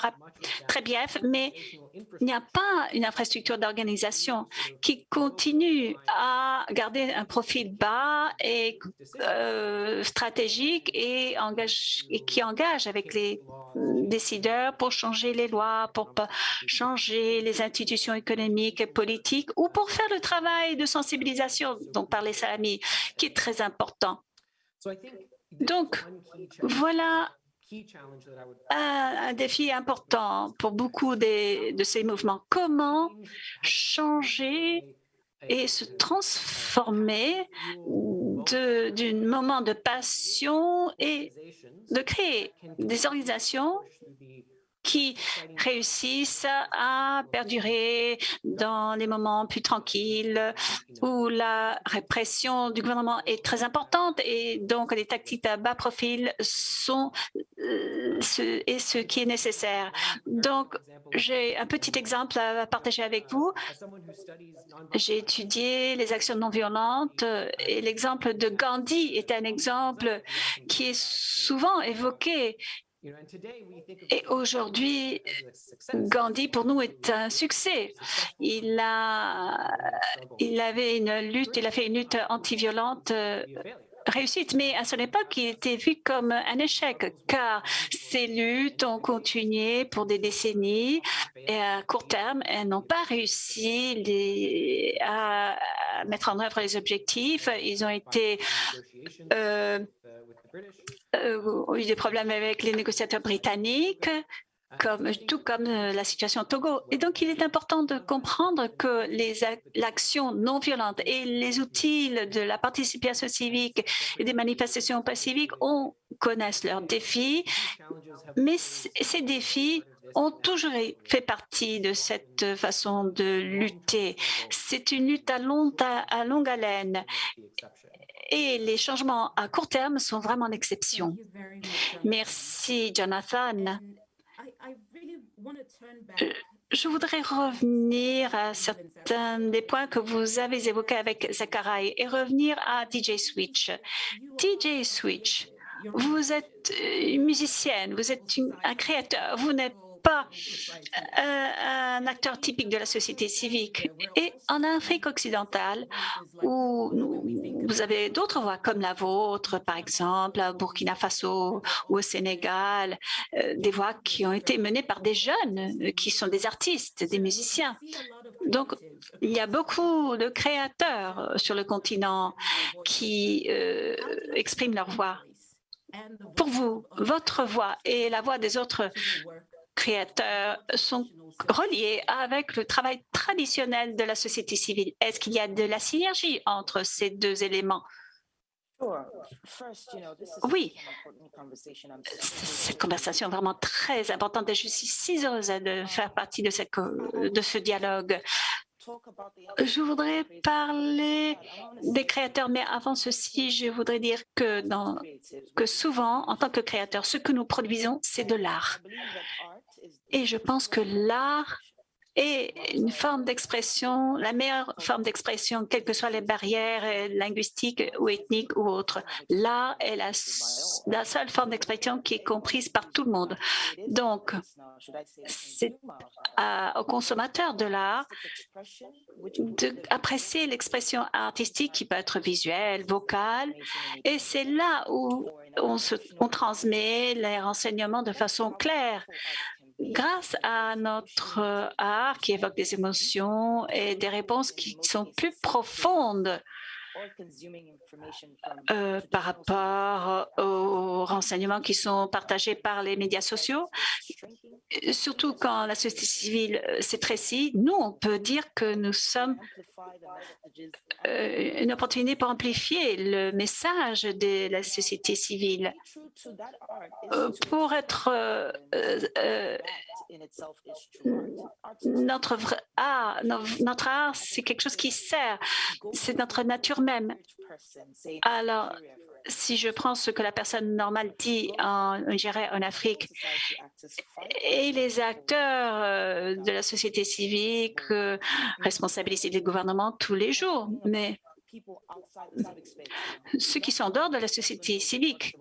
très bref, mais il n'y a pas une infrastructure d'organisation qui continue à garder un profil bas et euh, stratégique et, engage, et qui engage avec les décideurs pour changer les lois, pour changer les institutions économiques et politiques ou pour faire le travail de sensibilisation dont parlait Salami, qui est très important. Donc, voilà un, défi important pour beaucoup de ces mouvements. Comment changer et se transformer d'un moment de passion et de créer des organisations qui réussissent à perdurer dans les moments plus tranquilles où la répression du gouvernement est très importante et donc les tactiques à bas profil sont euh, ce, et ce qui est nécessaire. Donc, j'ai un petit exemple à partager avec vous. J'ai étudié les actions non violentes et l'exemple de Gandhi est un exemple qui est souvent évoqué et aujourd'hui, Gandhi, pour nous, est un succès. Il, a, il avait une lutte, il a fait une lutte anti-violente euh, réussite, mais à son époque, il était vu comme un échec, car ces luttes ont continué pour des décennies et à court terme, elles n'ont pas réussi à, mettre en œuvre les objectifs. Ils ont été euh, euh, eu des problèmes avec les négociateurs britanniques comme, tout comme euh, la situation au Togo. Et donc, il est important de comprendre que l'action non violente et les outils de la participation civique et des manifestations pacifiques on, connaissent leurs défis, mais ces défis ont toujours fait partie de cette façon de lutter. C'est une lutte à, longue haleine et les changements à court terme sont vraiment l'exception. Merci, Jonathan. Euh, je voudrais revenir à certains des points que vous avez évoqués avec Zachary et revenir à DJ Switch. DJ Switch, vous êtes une musicienne, vous êtes un créateur, vous n'êtes pas euh, un acteur typique de la société civique. Et en Afrique occidentale, où vous avez d'autres voix comme la vôtre, par exemple, à Burkina Faso ou au Sénégal, euh, des voix qui ont été menées par des jeunes euh, qui sont des artistes, des musiciens. Donc, il y a beaucoup de créateurs sur le continent qui expriment leur voix. Pour vous, votre voix et la voix des autres créateurs sont reliés avec le travail traditionnel de la société civile. Est-ce qu'il y a de la synergie entre ces deux éléments? Oui, cette conversation est vraiment très importante et je suis si heureuse de faire partie de, ce dialogue. Je voudrais parler des créateurs, mais avant ceci, je voudrais dire que, que souvent, en tant que créateur, ce que nous produisons, c'est de l'art. Et je pense que l'art est une forme d'expression, la meilleure forme d'expression, quelles que soient les barrières euh, linguistiques ou ethniques ou autres. L'art est la, seule forme d'expression qui est comprise par tout le monde. Donc, c'est aux consommateurs de l'art d'apprécier l'expression artistique qui peut être visuelle, vocale, et c'est là où on, on transmet les renseignements de façon claire grâce à notre euh, art qui évoque des émotions et des réponses qui sont plus profondes euh, par rapport aux renseignements qui sont partagés par les médias sociaux, surtout quand la société civile euh, s'étrécit, nous, on peut dire que nous sommes euh, une opportunité pour amplifier le message de la société civile. Pour être notre art, notre art, c'est quelque chose qui sert, c'est notre nature même. Alors, si je prends ce que la personne normale dit en, en Afrique et les acteurs euh, de la société civique euh, responsabilisés du gouvernement tous les jours, mais ceux qui sont en dehors de la société civique.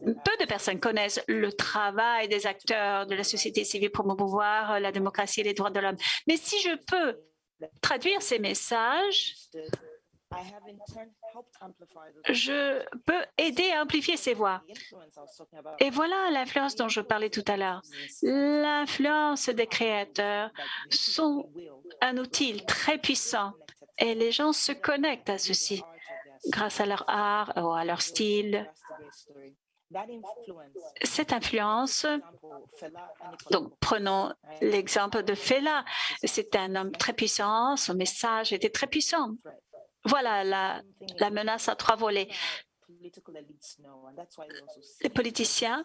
Peu de personnes connaissent le travail des acteurs de la société civile pour promouvoir la démocratie et les droits de l'homme. Mais si je peux traduire ces messages, je peux aider à amplifier ces voix. Et voilà l'influence dont je parlais tout à l'heure. L'influence des créateurs sont un outil très puissant et les gens se connectent à ceci grâce à leur art ou à leur style. Cette influence, donc prenons l'exemple de Fela, c'est un homme très puissant, son message était très puissant. Voilà la, menace à trois volets. Les politiciens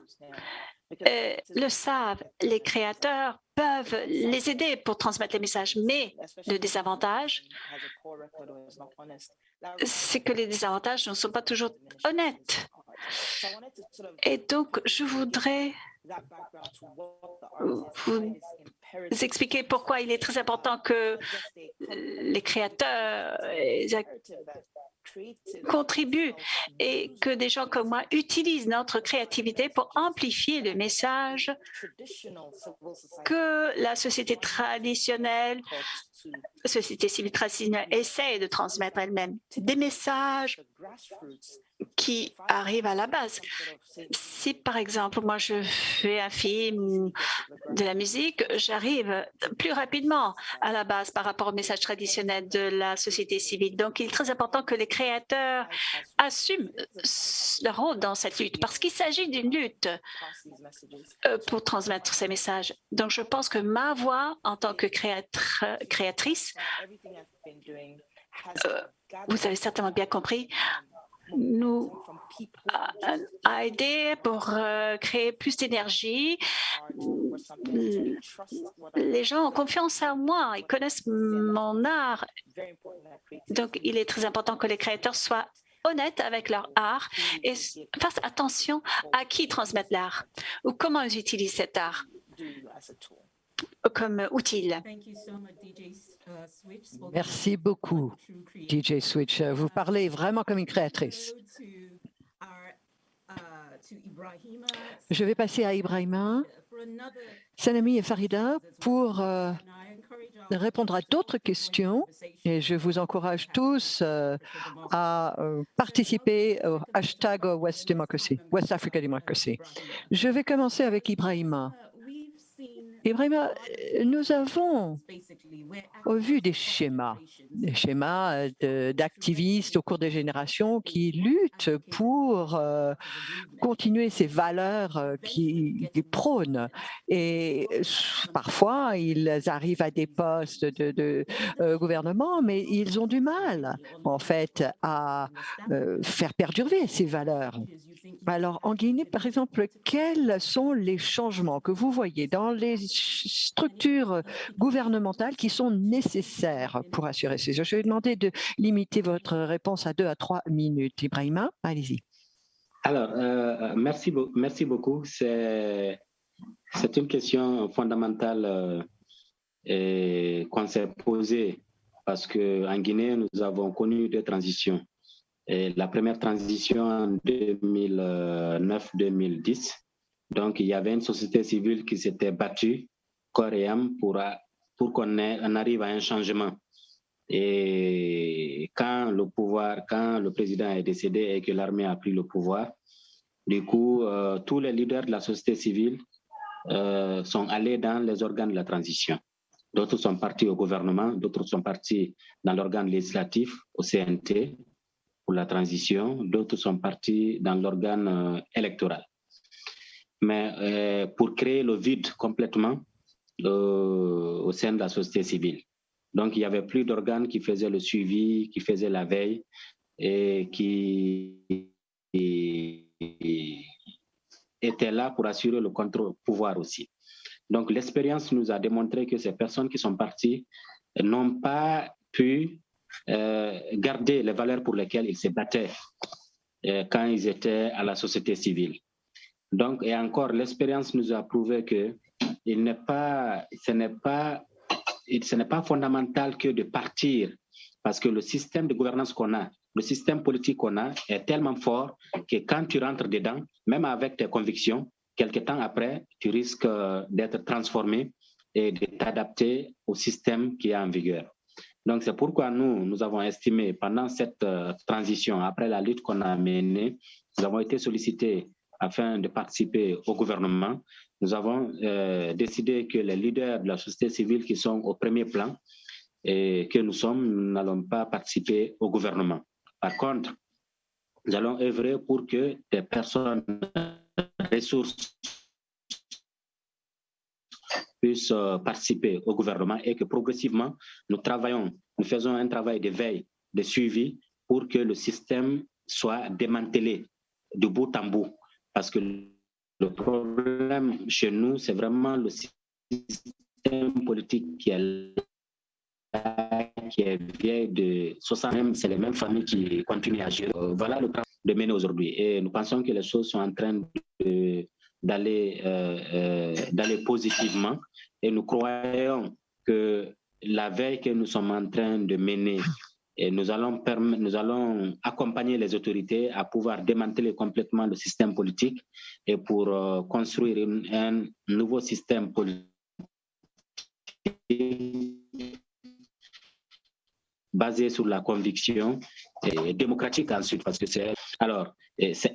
euh, le savent, les créateurs peuvent les aider pour transmettre les messages, mais le désavantage, c'est que les désavantages ne sont pas toujours honnêtes. Et donc, je voudrais vous expliquer pourquoi il est très important que les créateurs contribuent et que des gens comme moi utilisent notre créativité pour amplifier le message que la société traditionnelle, société civile traditionnelle essaie de transmettre elle-même. Des messages qui arrive à la base. Si, par exemple, moi, je fais un film, de la musique, j'arrive plus rapidement à la base par rapport au message traditionnel de la société civile. Donc, il est très important que les créateurs assument leur rôle dans cette lutte parce qu'il s'agit d'une lutte euh, pour transmettre ces messages. Donc, je pense que ma voix en tant que créatrice, euh, vous avez certainement bien compris, nous a, aidé pour euh, créer plus d'énergie. Les gens ont confiance en moi, ils connaissent mon art. Donc, il est très important que les créateurs soient honnêtes avec leur art et fassent attention à qui transmettent l'art ou comment ils utilisent cet art comme outil. Merci beaucoup, DJ Switch. Vous parlez vraiment comme une créatrice. Je vais passer à Ibrahima, Sanami et Farida pour euh, répondre à d'autres questions et je vous encourage tous euh, à euh, participer au hashtag West Democracy, West Africa Democracy. Je vais commencer avec Ibrahima. Ibrahima, euh, nous avons vu des schémas, des schémas euh, d'activistes au cours des générations qui luttent pour euh, continuer ces valeurs qui, prônent. Et parfois, ils arrivent à des postes de, gouvernement, mais ils ont du mal, en fait, à faire perdurer ces valeurs. Alors, en Guinée, par exemple, quels sont les changements que vous voyez dans les structures gouvernementales qui sont nécessaires pour assurer ces Je vais demander de limiter votre réponse à deux à trois minutes. Ibrahima, allez-y. Alors, euh, merci, merci beaucoup. C'est une question fondamentale euh, qu'on s'est posée parce qu'en Guinée, nous avons connu des transitions la première transition en 2009-2010. Donc, il y avait une société civile qui s'était battue âme pour, pour qu'on arrive à un changement. Et quand le pouvoir, quand le président est décédé et que l'armée a pris le pouvoir, du coup, euh, tous les leaders de la société civile euh, sont allés dans les organes de la transition. D'autres sont partis au gouvernement, d'autres sont partis dans l'organe législatif, au CNT, la transition, d'autres sont partis dans l'organe euh, électoral. Mais euh, pour créer le vide complètement euh, au sein de la société civile. Donc, il n'y avait plus d'organes qui faisaient le suivi, qui faisaient la veille et qui étaient là pour assurer le contrôle pouvoir aussi. Donc, l'expérience nous a démontré que ces personnes qui sont parties n'ont pas pu garder les valeurs pour lesquelles ils se battaient euh, quand ils étaient à la société civile. Donc, et encore, l'expérience nous a prouvé que ce n'est pas, n'est pas fondamental que de partir, parce que le système de gouvernance qu'on a, le système politique qu'on a est tellement fort que quand tu rentres dedans, même avec tes convictions, quelque temps après, tu risques euh, d'être transformé et de t'adapter au système qui est en vigueur. Donc, c'est pourquoi nous, nous avons estimé pendant cette euh, transition, après la lutte qu'on a menée, nous avons été sollicités afin de participer au gouvernement. Nous avons euh, décidé que les leaders de la société civile qui sont au premier plan et que nous sommes, nous n'allons pas participer au gouvernement. Par contre, nous allons œuvrer pour que des personnes ressources puissent euh, participer au gouvernement et que progressivement, nous travaillons, nous faisons un travail de veille, de suivi pour que le système soit démantelé de bout en bout. Parce que le problème chez nous, c'est vraiment le système politique qui est qui est vieille de 60 c'est les mêmes familles qui continuent à agir. Euh, voilà le travail de mener aujourd'hui. Et nous pensons que les choses sont en train de d'aller euh, euh, positivement. Et nous croyons que la veille que nous sommes en train de mener et nous allons, nous allons accompagner les autorités à pouvoir démanteler complètement le système politique et pour euh, construire un nouveau système politique basé sur la conviction et démocratique ensuite, parce que c'est... Alors, c'est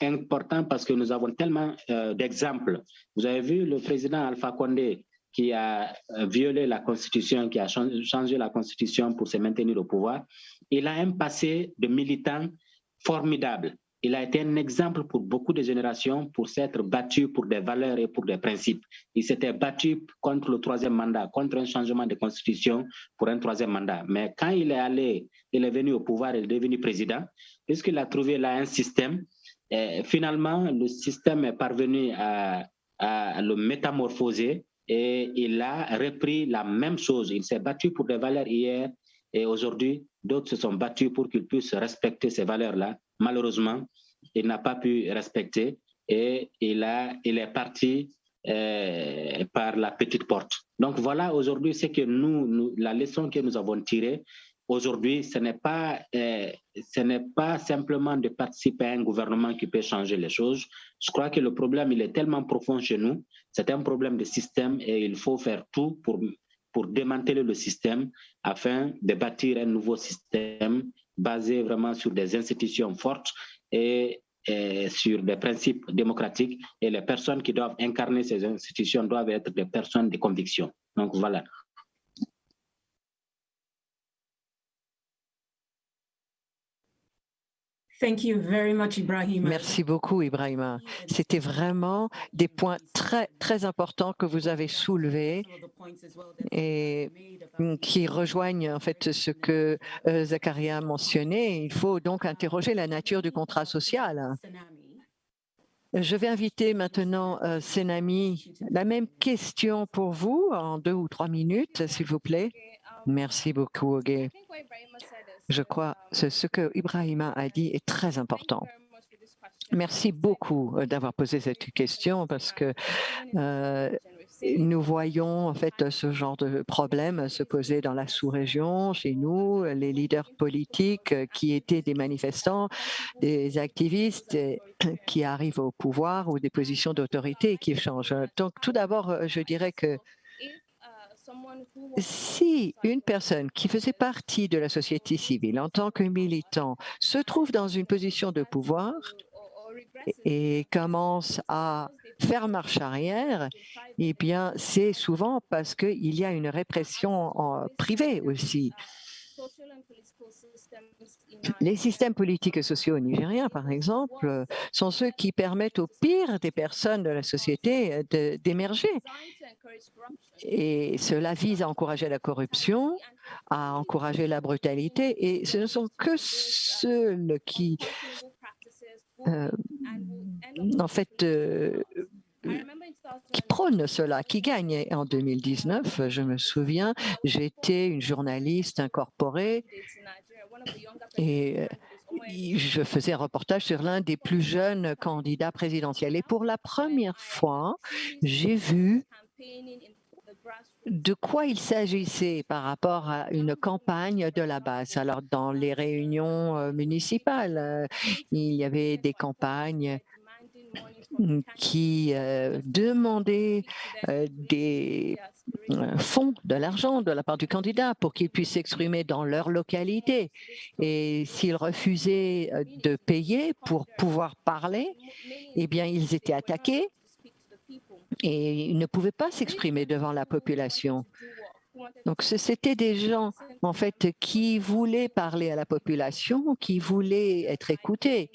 important parce que nous avons tellement d'exemples. Vous avez vu le président Alpha Condé qui a violé la Constitution, qui a changé la Constitution pour se maintenir au pouvoir. Il a un passé de militant formidable il a été un exemple pour beaucoup de générations pour s'être battu pour des valeurs et pour des principes. Il s'était battu contre le troisième mandat, contre un changement de constitution pour un troisième mandat. Mais quand il est allé, il est venu au pouvoir, il est devenu président, puisqu'il a trouvé là un système, et finalement, le système est parvenu à, à le métamorphoser et il a repris la même chose. Il s'est battu pour des valeurs hier et aujourd'hui, d'autres se sont battus pour qu'ils puissent respecter ces valeurs-là malheureusement, il n'a pas pu respecter et il, est parti euh, par la petite porte. Donc voilà aujourd'hui ce que nous, la leçon que nous avons tirée aujourd'hui, ce n'est pas, euh, ce n'est pas simplement de participer à un gouvernement qui peut changer les choses. Je crois que le problème, il est tellement profond chez nous. C'est un problème de système et il faut faire tout pour, pour démanteler le système afin de bâtir un nouveau système basé vraiment sur des institutions fortes et, sur des principes démocratiques. Et les personnes qui doivent incarner ces institutions doivent être des personnes de conviction. Donc voilà. Thank you very much, Ibrahim. Merci beaucoup, Ibrahima. C'était vraiment des points très, très importants que vous avez soulevés et qui rejoignent en fait ce que euh, Zakaria a mentionné. Il faut donc interroger la nature du contrat social. Je vais inviter maintenant euh, Senami. La même question pour vous en deux ou trois minutes, s'il vous plaît. Merci beaucoup, Oge. Je crois que ce que Ibrahima a dit est très important. Merci beaucoup euh, d'avoir posé cette question parce que euh, nous voyons en fait ce genre de problème se poser dans la sous-région, chez nous, les leaders politiques qui étaient des manifestants, des activistes qui arrivent au pouvoir ou des positions d'autorité qui changent. Donc tout d'abord, je dirais que si une personne qui faisait partie de la société civile en tant que militant se trouve dans une position de pouvoir et commence à faire marche arrière, eh bien, c'est souvent parce qu'il y a une répression en privée aussi. Les systèmes politiques et sociaux nigériens, par exemple, sont ceux qui permettent aux pires des personnes de la société d'émerger. Et cela vise à encourager la corruption, à encourager la brutalité, et ce ne sont que ceux qui, euh, en fait, euh, qui prônent cela, qui gagnent. En 2019, je me souviens, j'étais une journaliste incorporée et euh, je faisais un reportage sur l'un des plus jeunes candidats présidentiels. Et pour la première fois, j'ai vu de quoi il s'agissait par rapport à une campagne de la base. Alors, dans les réunions euh, municipales, euh, il y avait des campagnes qui demandaient des fonds, de l'argent de la part du candidat pour qu'il puisse s'exprimer dans leur localité. Et s'ils refusaient euh, de payer pour pouvoir parler, eh bien, ils étaient attaqués et ils ne pouvaient pas s'exprimer devant la population. Donc, c'était des gens, en fait, qui voulaient parler à la population, qui voulaient être écoutés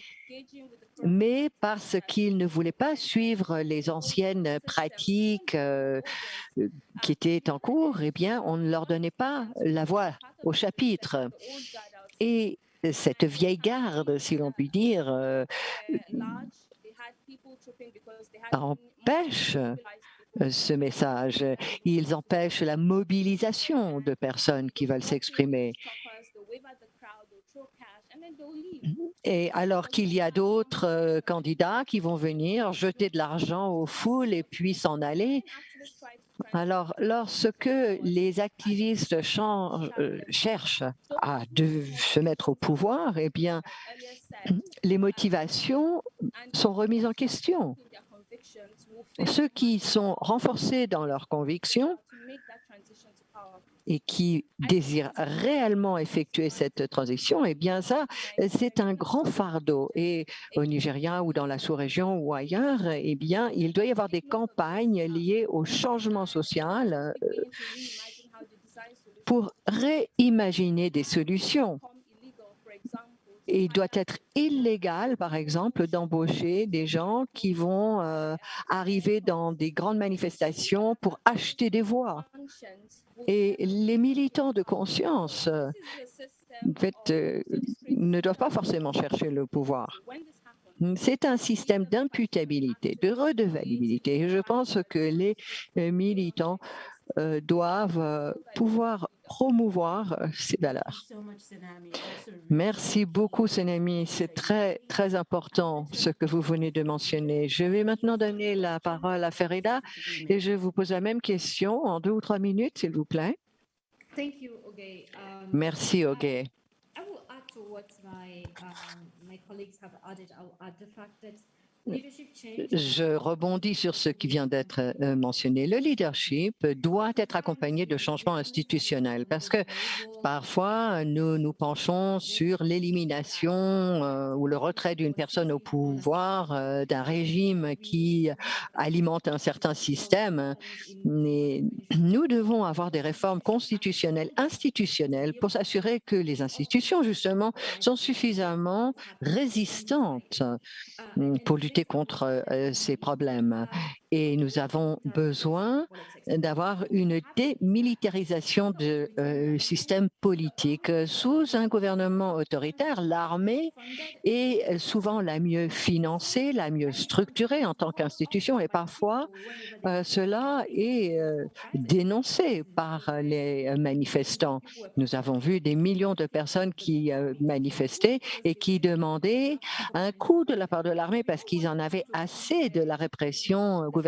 mais parce qu'ils ne voulaient pas suivre les anciennes pratiques euh, qui étaient en cours, eh bien, on ne leur donnait pas la voix au chapitre. Et cette vieille garde, si l'on peut dire, euh, empêche euh, ce message. Ils empêchent la mobilisation de personnes qui veulent s'exprimer. Et alors qu'il y a d'autres euh, candidats qui vont venir jeter de l'argent aux foules et puis s'en aller. Alors, lorsque les activistes euh, cherchent à se mettre au pouvoir, eh bien, les motivations sont remises en question. Ceux qui sont renforcés dans leurs convictions et qui désirent réellement effectuer cette transition, eh bien ça, c'est un grand fardeau. Et au Nigeria ou dans la sous-région ou ailleurs, eh bien, il doit y avoir des campagnes liées au changement social euh, pour réimaginer des solutions il doit être illégal, par exemple, d'embaucher des gens qui vont euh, arriver dans des grandes manifestations pour acheter des voix. Et les militants de conscience, en fait, euh, ne doivent pas forcément chercher le pouvoir. C'est un système d'imputabilité, de redevabilité. Et je pense que les euh, militants doivent pouvoir promouvoir euh, ces valeurs. Merci beaucoup, Senami. C'est très, très important ce que vous venez de mentionner. Je vais maintenant donner la parole à Ferida et je vous pose la même question en deux ou trois minutes, s'il vous plaît. Merci, Oge. Je rebondis sur ce qui vient d'être euh, mentionné. Le leadership doit être accompagné de changements institutionnels parce que parfois, nous nous penchons sur l'élimination euh, ou le retrait d'une personne au pouvoir, euh, d'un régime qui alimente un certain système. Mais nous devons avoir des réformes constitutionnelles, institutionnelles pour s'assurer que les institutions, justement, sont suffisamment résistantes pour lutter contre euh, ces problèmes. Et nous avons besoin d'avoir une démilitarisation du euh, système politique. Sous un gouvernement autoritaire, l'armée est souvent la mieux financée, la mieux structurée en tant qu'institution et parfois euh, cela est dénoncé par les manifestants. Nous avons vu des millions de personnes qui manifestaient et qui demandaient un coup de la part de l'armée parce qu'ils en avaient assez de la répression gouvernementale.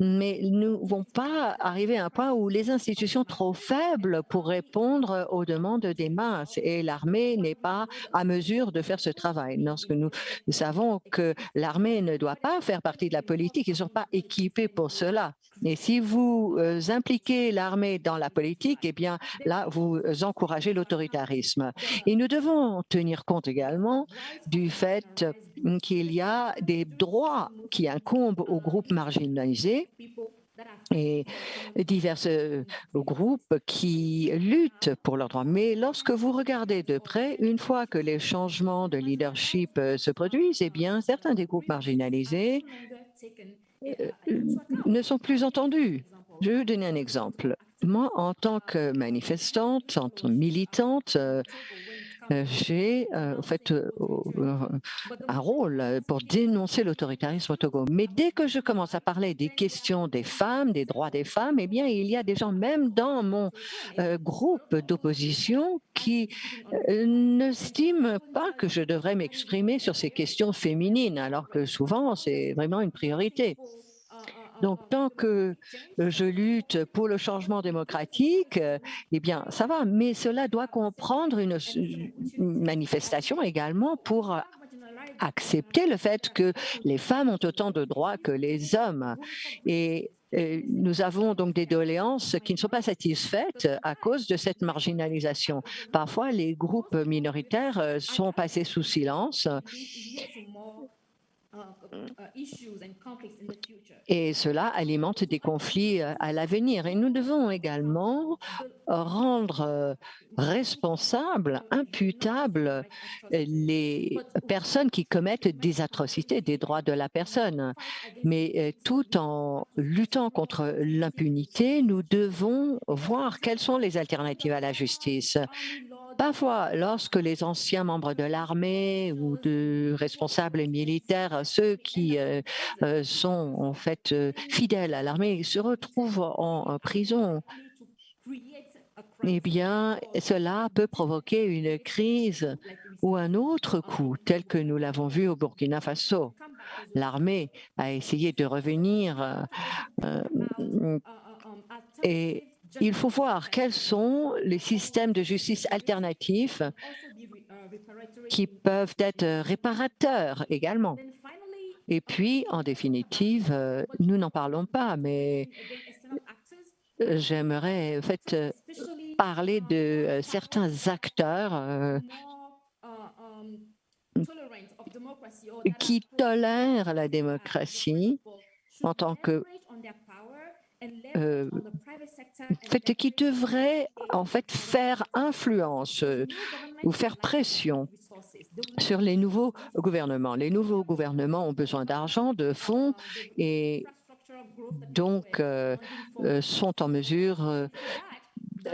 Mais nous ne vont pas arriver à un point où les institutions trop faibles pour répondre aux demandes des masses et l'armée n'est pas à mesure de faire ce travail. Lorsque nous savons que l'armée ne doit pas faire partie de la politique, ils ne sont pas équipés pour cela. Et si vous euh, impliquez l'armée dans la politique, eh bien là, vous encouragez l'autoritarisme. Et nous devons tenir compte également du fait qu'il y a des droits qui incombent aux groupes marginalisés et divers euh, groupes qui luttent pour leurs droits. Mais lorsque vous regardez de près, une fois que les changements de leadership euh, se produisent, eh bien, certains des groupes marginalisés euh, ne sont plus entendus. Je vais vous donner un exemple. Moi, en tant que manifestante, en tant que militante, j'ai en euh, fait euh, un rôle pour dénoncer l'autoritarisme au Togo. Mais dès que je commence à parler des questions des femmes, des droits des femmes, eh bien, il y a des gens, même dans mon groupe d'opposition, qui n'estiment pas que je devrais m'exprimer sur ces questions féminines, alors que souvent, c'est vraiment une priorité. Donc, tant que euh, je lutte pour le changement démocratique, euh, eh bien, ça va. Mais cela doit comprendre une, manifestation également pour euh, accepter le fait que les femmes ont autant de droits que les hommes. Et nous avons donc des doléances qui ne sont pas satisfaites à cause de cette marginalisation. Parfois, les groupes minoritaires sont passés sous silence et cela alimente des conflits euh, à l'avenir. Et nous devons également rendre euh, responsables, imputables les personnes qui commettent des atrocités des droits de la personne. Mais euh, tout en luttant contre l'impunité, nous devons voir quelles sont les alternatives à la justice. Parfois, lorsque les anciens membres de l'armée ou de responsables militaires, ceux qui euh, euh, sont en fait euh, fidèles à l'armée, se retrouvent en, prison, eh bien, cela peut provoquer une crise ou un autre coup, tel que nous l'avons vu au Burkina Faso. L'armée a essayé de revenir et il faut voir quels sont les systèmes de justice alternatifs qui peuvent être réparateurs également. Et puis, en définitive, nous n'en parlons pas, mais j'aimerais en fait parler de certains acteurs qui tolèrent la démocratie en tant que euh, qui devrait en fait faire influence euh, ou faire pression sur les nouveaux gouvernements. Les nouveaux gouvernements ont besoin d'argent, de fonds et donc euh, sont en mesure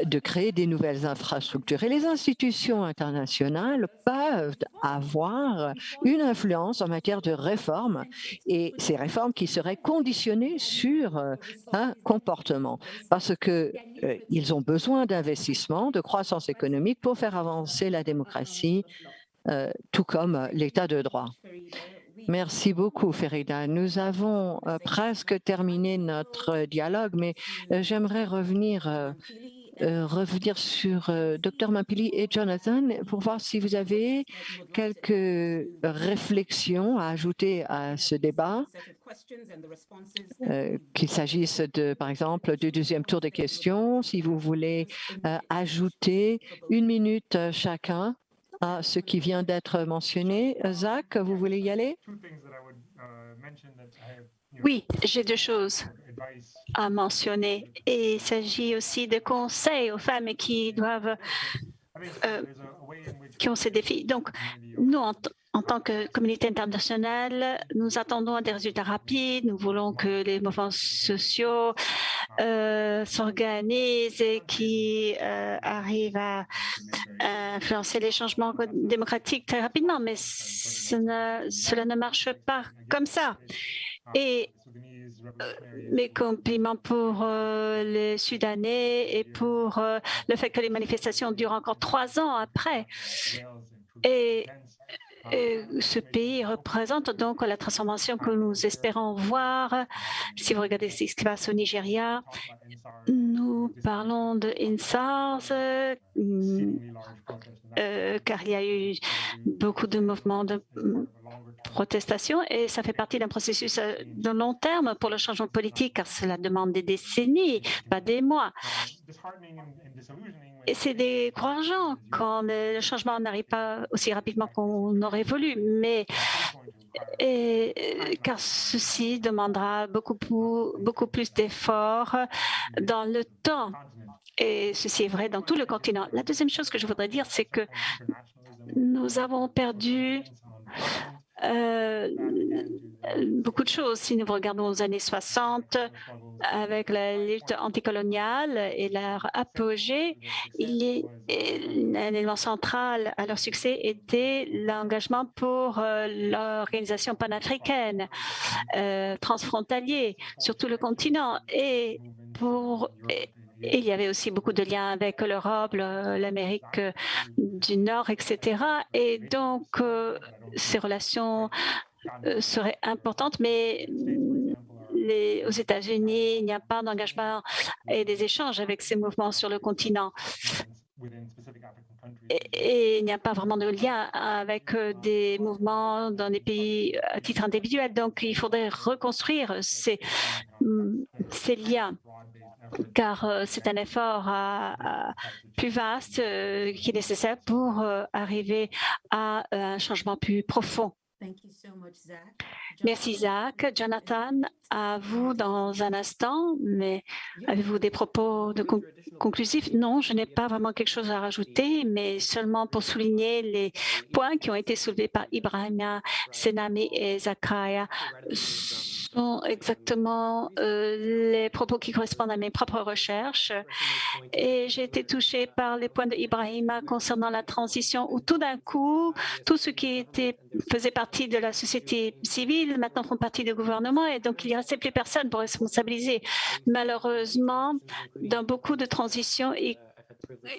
de créer des nouvelles infrastructures. Et les institutions internationales peuvent avoir une influence en matière de réformes et ces réformes qui seraient conditionnées sur euh, un comportement parce qu'ils euh, ont besoin d'investissement, de croissance économique pour faire avancer la démocratie, euh, tout comme l'état de droit. Merci beaucoup, Ferida. Nous avons presque terminé notre dialogue, mais j'aimerais revenir euh, revenir sur euh, Dr Mampili et Jonathan pour voir si vous avez quelques réflexions à ajouter à ce débat, euh, qu'il s'agisse de, par exemple, du deuxième tour des questions, si vous voulez ajouter une minute chacun à ce qui vient d'être mentionné. Zach, vous voulez y aller? Oui, j'ai deux choses à mentionner. Il s'agit aussi de conseils aux femmes qui doivent, euh, qui ont ces défis. Donc, nous, en, tant que communauté internationale, nous attendons des résultats rapides. Nous voulons que les mouvements sociaux euh, s'organisent et qui euh, arrivent à, influencer les changements démocratiques très rapidement. Mais cela ne marche pas comme ça. Et euh, mes compliments pour euh, les Soudanais et pour euh, le fait que les manifestations durent encore trois ans après. Et, ce pays représente donc la transformation que nous espérons voir. Si vous regardez ce qui se passe au Nigeria, nous parlons de INSARS, car il y a eu beaucoup de mouvements de protestation et ça fait partie d'un processus euh, de long terme pour le changement politique car cela demande des décennies, pas des mois. Et c'est décourageant quand le changement n'arrive pas aussi rapidement qu'on aurait voulu, mais car ceci demandera beaucoup, beaucoup plus d'efforts dans le temps. Et ceci est vrai dans tout le continent. La deuxième chose que je voudrais dire, c'est que nous avons perdu euh, beaucoup de choses. Si nous regardons aux années 60, avec la lutte anticoloniale et leur apogée, un élément central à leur succès était l'engagement pour euh, l'organisation panafricaine, euh, transfrontalier sur tout le continent et pour il y avait aussi beaucoup de liens avec l'Europe, l'Amérique du Nord, etc. Et donc, euh, ces relations euh, seraient importantes, mais les, aux États-Unis, il n'y a pas d'engagement et des échanges avec ces mouvements sur le continent. Et, il n'y a pas vraiment de lien avec euh, des mouvements dans des pays à titre individuel. Donc, il faudrait reconstruire ces, ces liens car euh, c'est un effort plus vaste euh, qui est nécessaire pour euh, arriver à un changement plus profond. Merci, Zach. Jonathan, à vous dans un instant, mais avez-vous des propos de conclusifs? Non, je n'ai pas vraiment quelque chose à rajouter, mais seulement pour souligner les points qui ont été soulevés par Ibrahima, Senami et Zakaria exactement euh, les propos qui correspondent à mes propres recherches. Et j'ai été touchée par les points d'Ibrahima concernant la transition où tout d'un coup, tout ce qui était, faisait partie de la société civile maintenant font partie du gouvernement et donc il n'y restait plus personne pour responsabiliser. Malheureusement, dans beaucoup de transitions,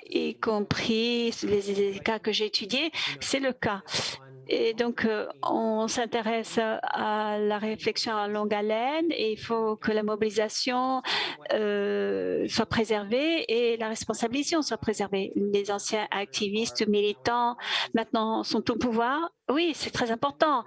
y compris les cas que j'ai étudiés, c'est le cas. Et donc, euh, on s'intéresse à la réflexion à longue haleine et il faut que la mobilisation euh, soit préservée et la responsabilisation soit préservée. Les anciens activistes militants maintenant sont au pouvoir Oui, c'est très important.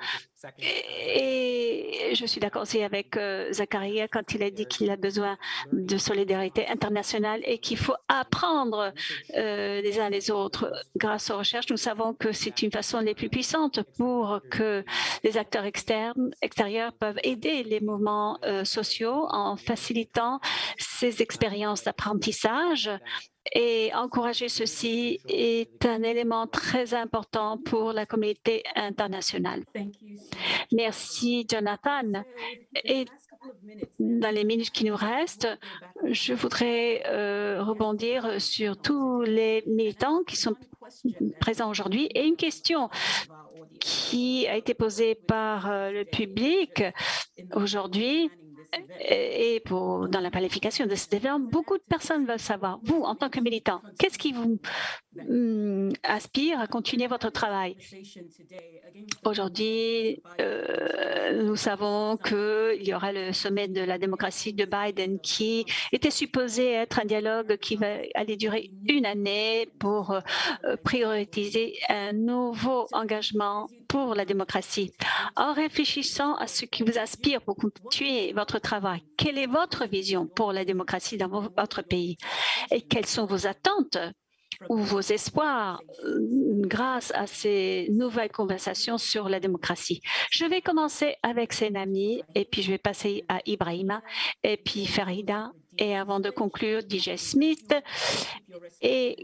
Et, je suis d'accord aussi avec euh, Zakaria quand il a dit qu'il a besoin de solidarité internationale et qu'il faut apprendre euh, les uns les autres. Grâce aux recherches, nous savons que c'est une façon les plus puissantes pour que les acteurs externes, extérieurs peuvent aider les mouvements euh, sociaux en facilitant ces expériences d'apprentissage et encourager ceci est un élément très important pour la communauté internationale. Merci, Jonathan. Et dans les minutes qui nous restent, je voudrais euh, rebondir sur tous les militants qui sont présents aujourd'hui et une question qui a été posée par euh, le public aujourd'hui et pour, dans la qualification de cet événement, beaucoup de personnes veulent savoir, vous, en tant que militant, qu'est-ce qui vous hum, aspire à continuer votre travail? Aujourd'hui, euh, nous savons qu'il y aura le sommet de la démocratie de Biden qui était supposé être un dialogue qui va aller durer une année pour euh, prioriser un nouveau engagement pour la démocratie. En réfléchissant à ce qui vous inspire pour continuer votre travail, quelle est votre vision pour la démocratie dans votre pays? Et quelles sont vos attentes ou vos espoirs grâce à ces nouvelles conversations sur la démocratie. Je vais commencer avec Senami et puis je vais passer à Ibrahima et puis Farida et avant de conclure, DJ Smith. Et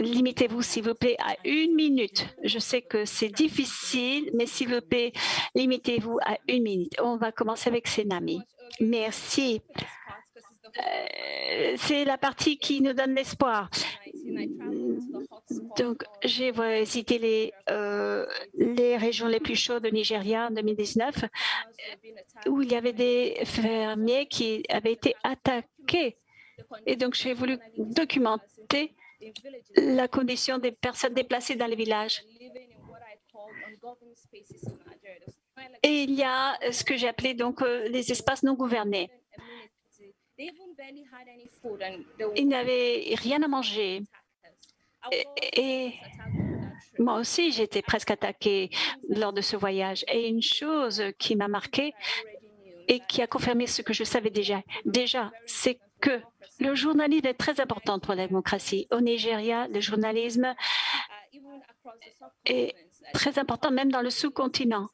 limitez-vous, s'il vous plaît, à une minute. Je sais que c'est difficile, mais s'il vous plaît, limitez-vous à une minute. On va commencer avec Senami. Merci. Euh, c'est la partie qui nous donne l'espoir. Donc, j'ai cité les, euh, les régions les plus chaudes de Nigeria en 2019, où il y avait des fermiers qui avaient été attaqués. Et donc, j'ai voulu documenter la condition des personnes déplacées dans les villages. Et il y a ce que j'ai appelé donc euh, les espaces non gouvernés. Ils n'avaient rien à manger. Et, moi aussi, j'étais presque attaquée lors de ce voyage. Et une chose qui m'a marquée et qui a confirmé ce que je savais déjà, déjà c'est que le journalisme est très important pour la démocratie. Au Nigeria, le journalisme est très important, même dans le sous-continent.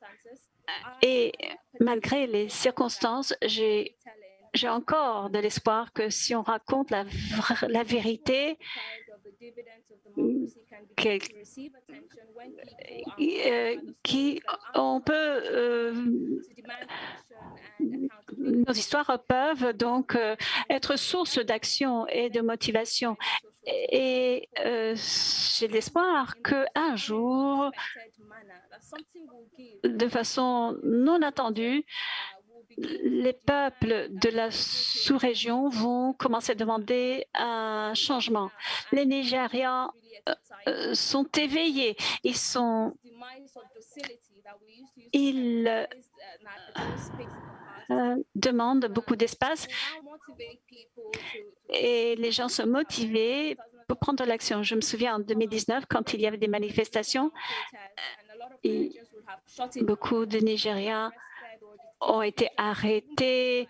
Et malgré les circonstances, j'ai j'ai encore de l'espoir que si on raconte la, vérité, euh, qui on peut euh, nos histoires peuvent donc euh, être source d'action et de motivation. Et j'ai l'espoir qu'un jour, de façon non attendue, les peuples de la sous-région vont commencer à demander un changement. Les Nigérians euh, euh, sont éveillés, ils sont ils euh, demandent beaucoup d'espace et les gens sont motivés pour prendre l'action. Je me souviens en 2019, quand il y avait des manifestations, beaucoup de Nigériens ont été arrêtés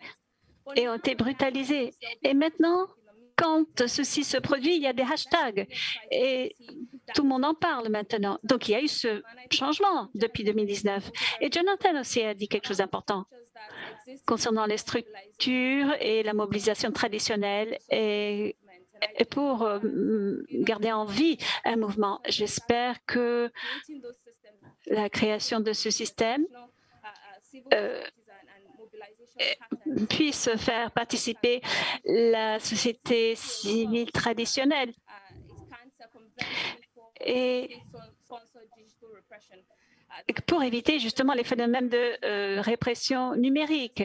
et ont été brutalisés. Et maintenant, quand ceci se produit, il y a des hashtags et tout le monde en parle maintenant. Donc, il y a eu ce changement depuis 2019. Et Jonathan aussi a dit quelque chose d'important concernant les structures et la mobilisation traditionnelle et pour euh, garder en vie un mouvement. J'espère que la création de ce système euh, puisse faire participer la société civile traditionnelle et pour éviter justement les phénomènes de euh, répression numérique.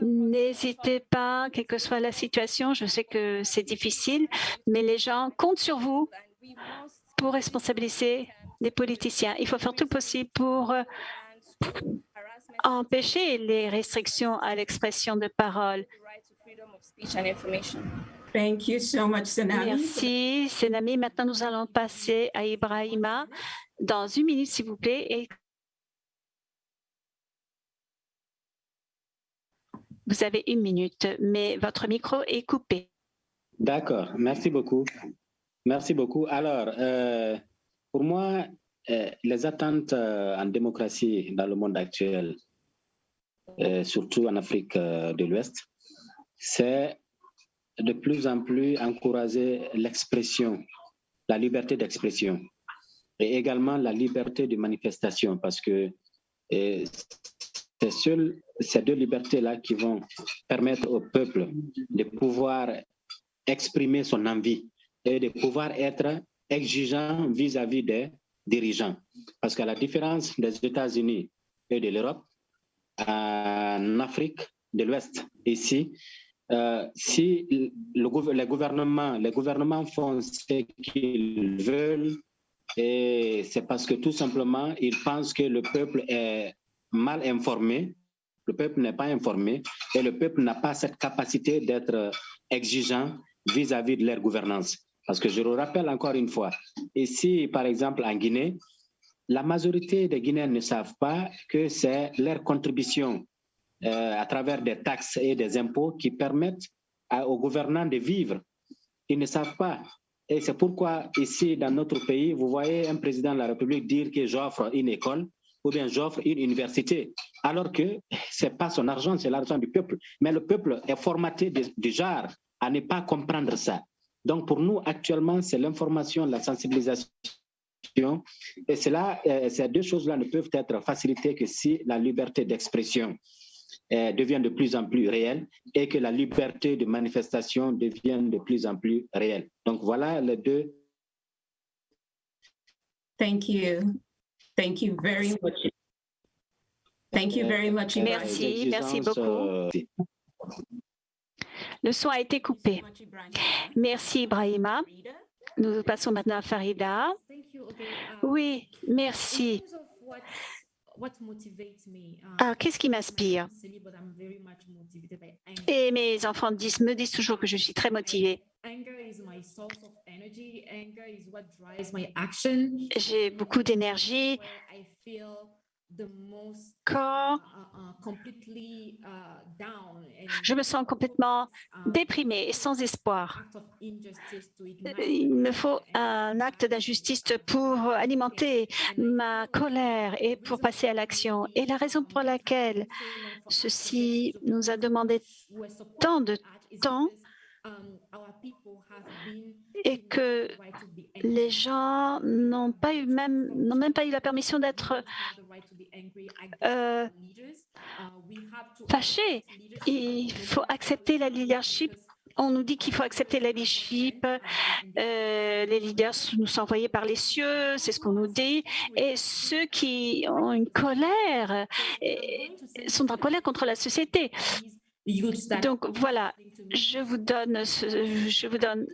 N'hésitez pas, quelle que soit la situation, je sais que c'est difficile, mais les gens comptent sur vous pour responsabiliser les politiciens. Il faut faire tout possible pour euh, empêcher les restrictions à l'expression de parole. Thank you so much, Merci, Senami. Maintenant, nous allons passer à Ibrahima dans une minute, s'il vous plaît. Et Vous avez une minute, mais votre micro est coupé. D'accord, merci beaucoup. Merci beaucoup. Alors, euh, pour moi, euh, les attentes euh, en démocratie dans le monde actuel, surtout en Afrique de l'Ouest, c'est de plus en plus encourager l'expression, la liberté d'expression et également la liberté de manifestation parce que c'est ces deux libertés-là qui vont permettre au peuple de pouvoir exprimer son envie et de pouvoir être exigeant vis-à-vis des dirigeants. Parce qu'à la différence des États-Unis et de l'Europe, en Afrique de l'Ouest, ici, euh, si le, les, gouvernements, les gouvernements font ce qu'ils veulent, c'est parce que tout simplement, ils pensent que le peuple est mal informé, le peuple n'est pas informé et le peuple n'a pas cette capacité d'être exigeant vis-à-vis de leur gouvernance. Parce que je le rappelle encore une fois, ici, par exemple, en Guinée, la majorité des Guinéens ne savent pas que c'est leur contribution euh, à travers des taxes et des impôts qui permettent aux gouvernants de vivre. Ils ne savent pas. Et c'est pourquoi ici, dans notre pays, vous voyez un président de la République dire que j'offre une école ou bien j'offre une université, alors que ce n'est pas son argent, c'est l'argent du peuple. Mais le peuple est formaté déjà à ne pas comprendre ça. Donc pour nous, actuellement, c'est l'information, la sensibilisation. Et cela, euh, ces deux choses-là ne peuvent être facilitées que si la liberté d'expression euh, devient de plus en plus réelle et que la liberté de manifestation devient de plus en plus réelle. Donc voilà les deux. Thank you. Thank you very much. Thank you very much. Merci, merci beaucoup. Le son a été coupé. Merci, Ibrahima. Nous passons maintenant à Farida. Oui, merci. Alors, qu'est-ce qui m'inspire? Et mes enfants disent, me disent toujours que je suis très motivée. J'ai beaucoup d'énergie quand uh, uh, je me sens complètement uh, déprimée et sans espoir. Il me faut un acte d'injustice pour alimenter ma colère et pour passer à l'action. Et la raison pour laquelle ceci nous a demandé tant de temps et que les gens n'ont pas eu même n'ont même pas eu la permission d'être euh, fâchés. Il faut accepter la leadership. On nous dit qu'il faut accepter la leadership. Euh, les leaders nous sont envoyés par les cieux, c'est ce qu'on nous dit. Et ceux qui ont une colère sont en colère contre la société. Donc voilà, je vous donne, je vous donne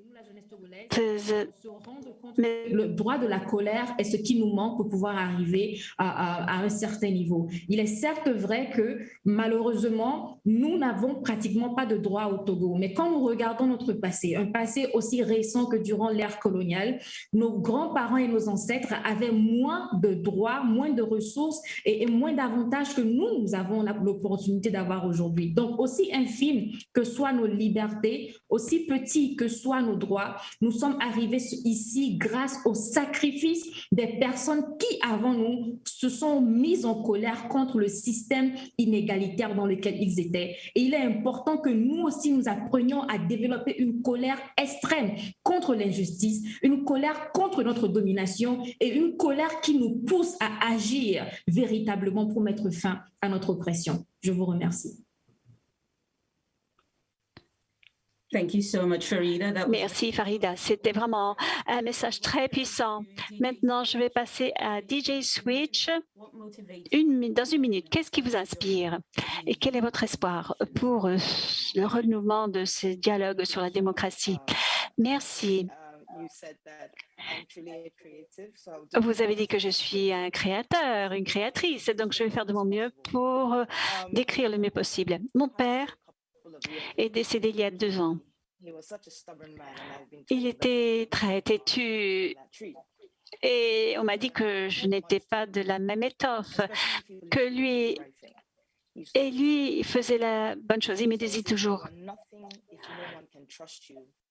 mais le droit de la colère est ce qui nous manque pour pouvoir arriver à, un certain niveau. Il est certes vrai que malheureusement, nous n'avons pratiquement pas de droit au Togo. Mais quand nous regardons notre passé, un passé aussi récent que durant l'ère coloniale, nos grands-parents et nos ancêtres avaient moins de droits, moins de ressources et, moins d'avantages que nous, nous avons l'opportunité d'avoir aujourd'hui. Donc, aussi infime que soient nos libertés, aussi petits que soient nos droits, nous sommes arrivés ici grâce au sacrifice des personnes qui, avant nous, se sont mises en colère contre le système inégalitaire dans lequel ils étaient. Et il est important que nous aussi, nous apprenions à développer une colère extrême contre l'injustice, une colère contre notre domination et une colère qui nous pousse à agir véritablement pour mettre fin à notre oppression. Je vous remercie. Merci Farida, c'était vraiment un message très puissant. Maintenant, je vais passer à DJ Switch. Une, dans une minute, qu'est-ce qui vous inspire et quel est votre espoir pour euh, le renouveau de ce dialogue sur la démocratie? Merci. Vous avez dit que je suis un créateur, une créatrice, donc je vais faire de mon mieux pour euh, décrire le mieux possible. Mon père est décédé il y a deux ans. Il était très têtu Et on m'a dit que je n'étais pas de la même étoffe que lui. Et lui, faisait la bonne chose. Il me disait toujours,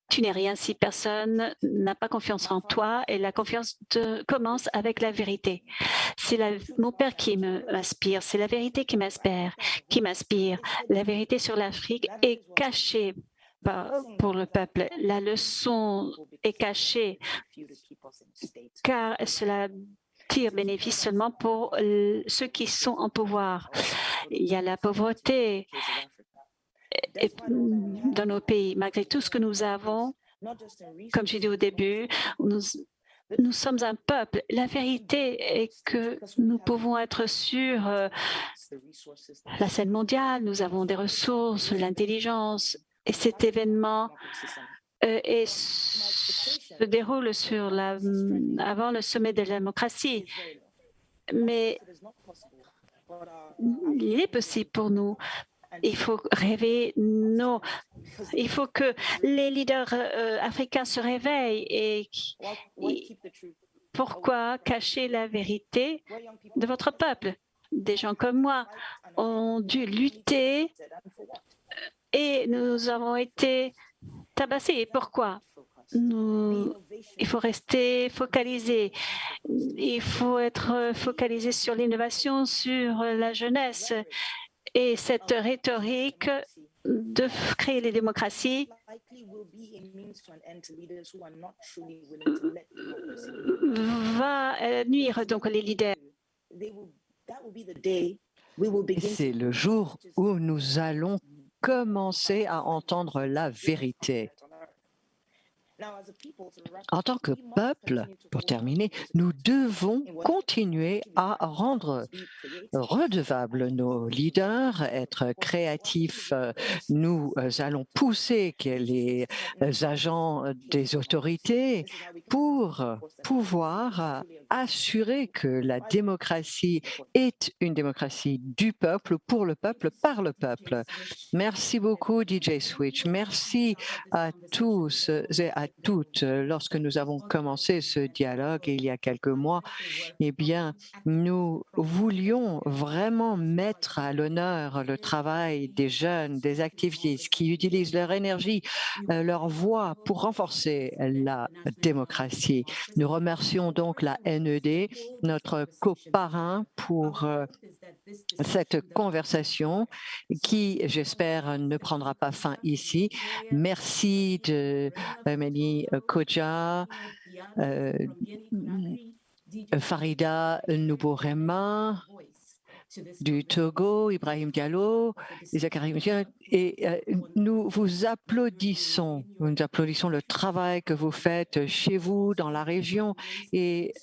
tu n'es rien si personne n'a pas confiance en toi et la confiance commence avec la vérité. C'est mon père qui m'inspire, c'est la vérité qui m'inspire, qui m'inspire. La vérité sur l'Afrique est cachée pour le peuple. La leçon est cachée car cela tire bénéfice seulement pour ceux qui sont en pouvoir. Il y a la pauvreté, dans nos pays. Malgré tout ce que nous avons, comme j'ai dit au début, nous, sommes un peuple. La vérité est que nous pouvons être sur euh, la scène mondiale, nous avons des ressources, l'intelligence, et cet événement euh, se déroule avant le sommet de la démocratie. Mais il est possible pour nous il faut rêver, non. Il faut que les leaders euh, africains se réveillent et, pourquoi cacher la vérité de votre peuple? Des gens comme moi ont dû lutter et nous avons été tabassés. Pourquoi? Il faut rester focalisé. Il faut être focalisé sur l'innovation, sur la jeunesse et cette rhétorique de créer les démocraties va euh, nuire donc les leaders. C'est le jour où nous allons commencer à entendre la vérité. En tant que peuple, pour terminer, nous devons continuer à rendre redevables nos leaders, être créatifs. Nous allons pousser les agents des autorités pour pouvoir assurer que la démocratie est une démocratie du peuple, pour le peuple, par le peuple. Merci beaucoup, DJ Switch. Merci à tous et à toutes. Lorsque nous avons commencé ce dialogue il y a quelques mois, eh bien, nous voulions vraiment mettre à l'honneur le travail des jeunes, des activistes qui utilisent leur énergie, euh, leur voix pour renforcer la démocratie. Nous remercions donc la NED, notre coparrain pour euh, cette conversation qui, j'espère, ne prendra pas fin ici. Merci de euh, Mani Koja, euh, Farida Noubourema, du Togo, Ibrahim Diallo, et euh, nous vous applaudissons. Nous applaudissons le travail que vous faites chez vous, dans la région, et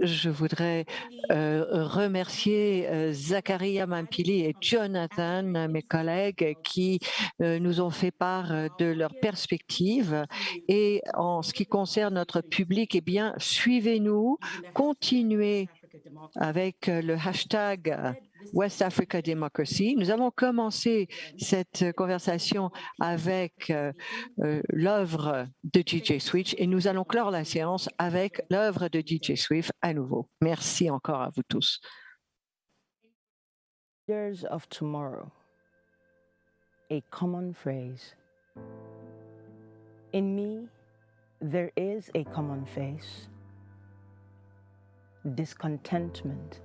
je voudrais euh, remercier euh, Zakaria Mampili et Jonathan, mes collègues, qui nous ont fait part de leurs perspectives. Et en ce qui concerne notre public, eh bien, suivez-nous, continuez avec le hashtag West Africa Democracy. Nous avons commencé cette conversation avec euh, euh, l'œuvre de DJ Switch et nous allons clore la séance avec l'œuvre de DJ Swift à nouveau. Merci encore à vous tous. Leaders of tomorrow, a common phrase. In me, there is a common face, discontentment,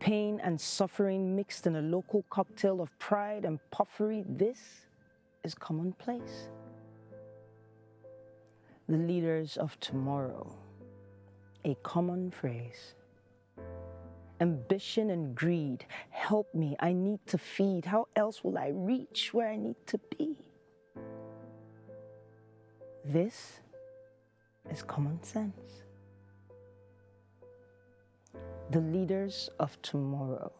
Pain and suffering mixed in a local cocktail of pride and puffery, this is commonplace. The leaders of tomorrow, a common phrase. Ambition and greed, help me, I need to feed. How else will I reach where I need to be? This is common sense the leaders of tomorrow,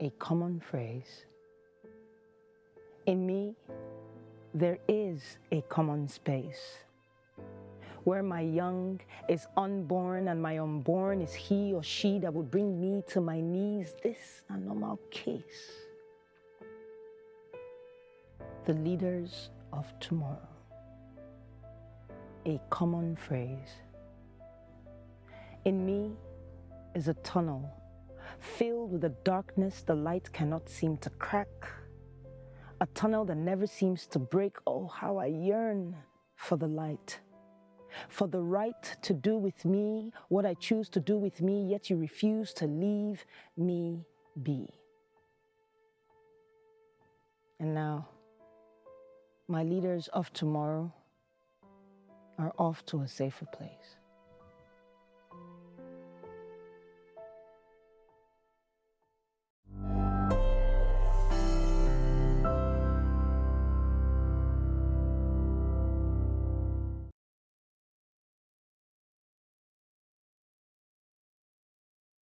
a common phrase. In me, there is a common space where my young is unborn and my unborn is he or she that would bring me to my knees. This a normal case. The leaders of tomorrow, a common phrase In me is a tunnel filled with a darkness the light cannot seem to crack, a tunnel that never seems to break. Oh, how I yearn for the light, for the right to do with me what I choose to do with me, yet you refuse to leave me be. And now, my leaders of tomorrow are off to a safer place.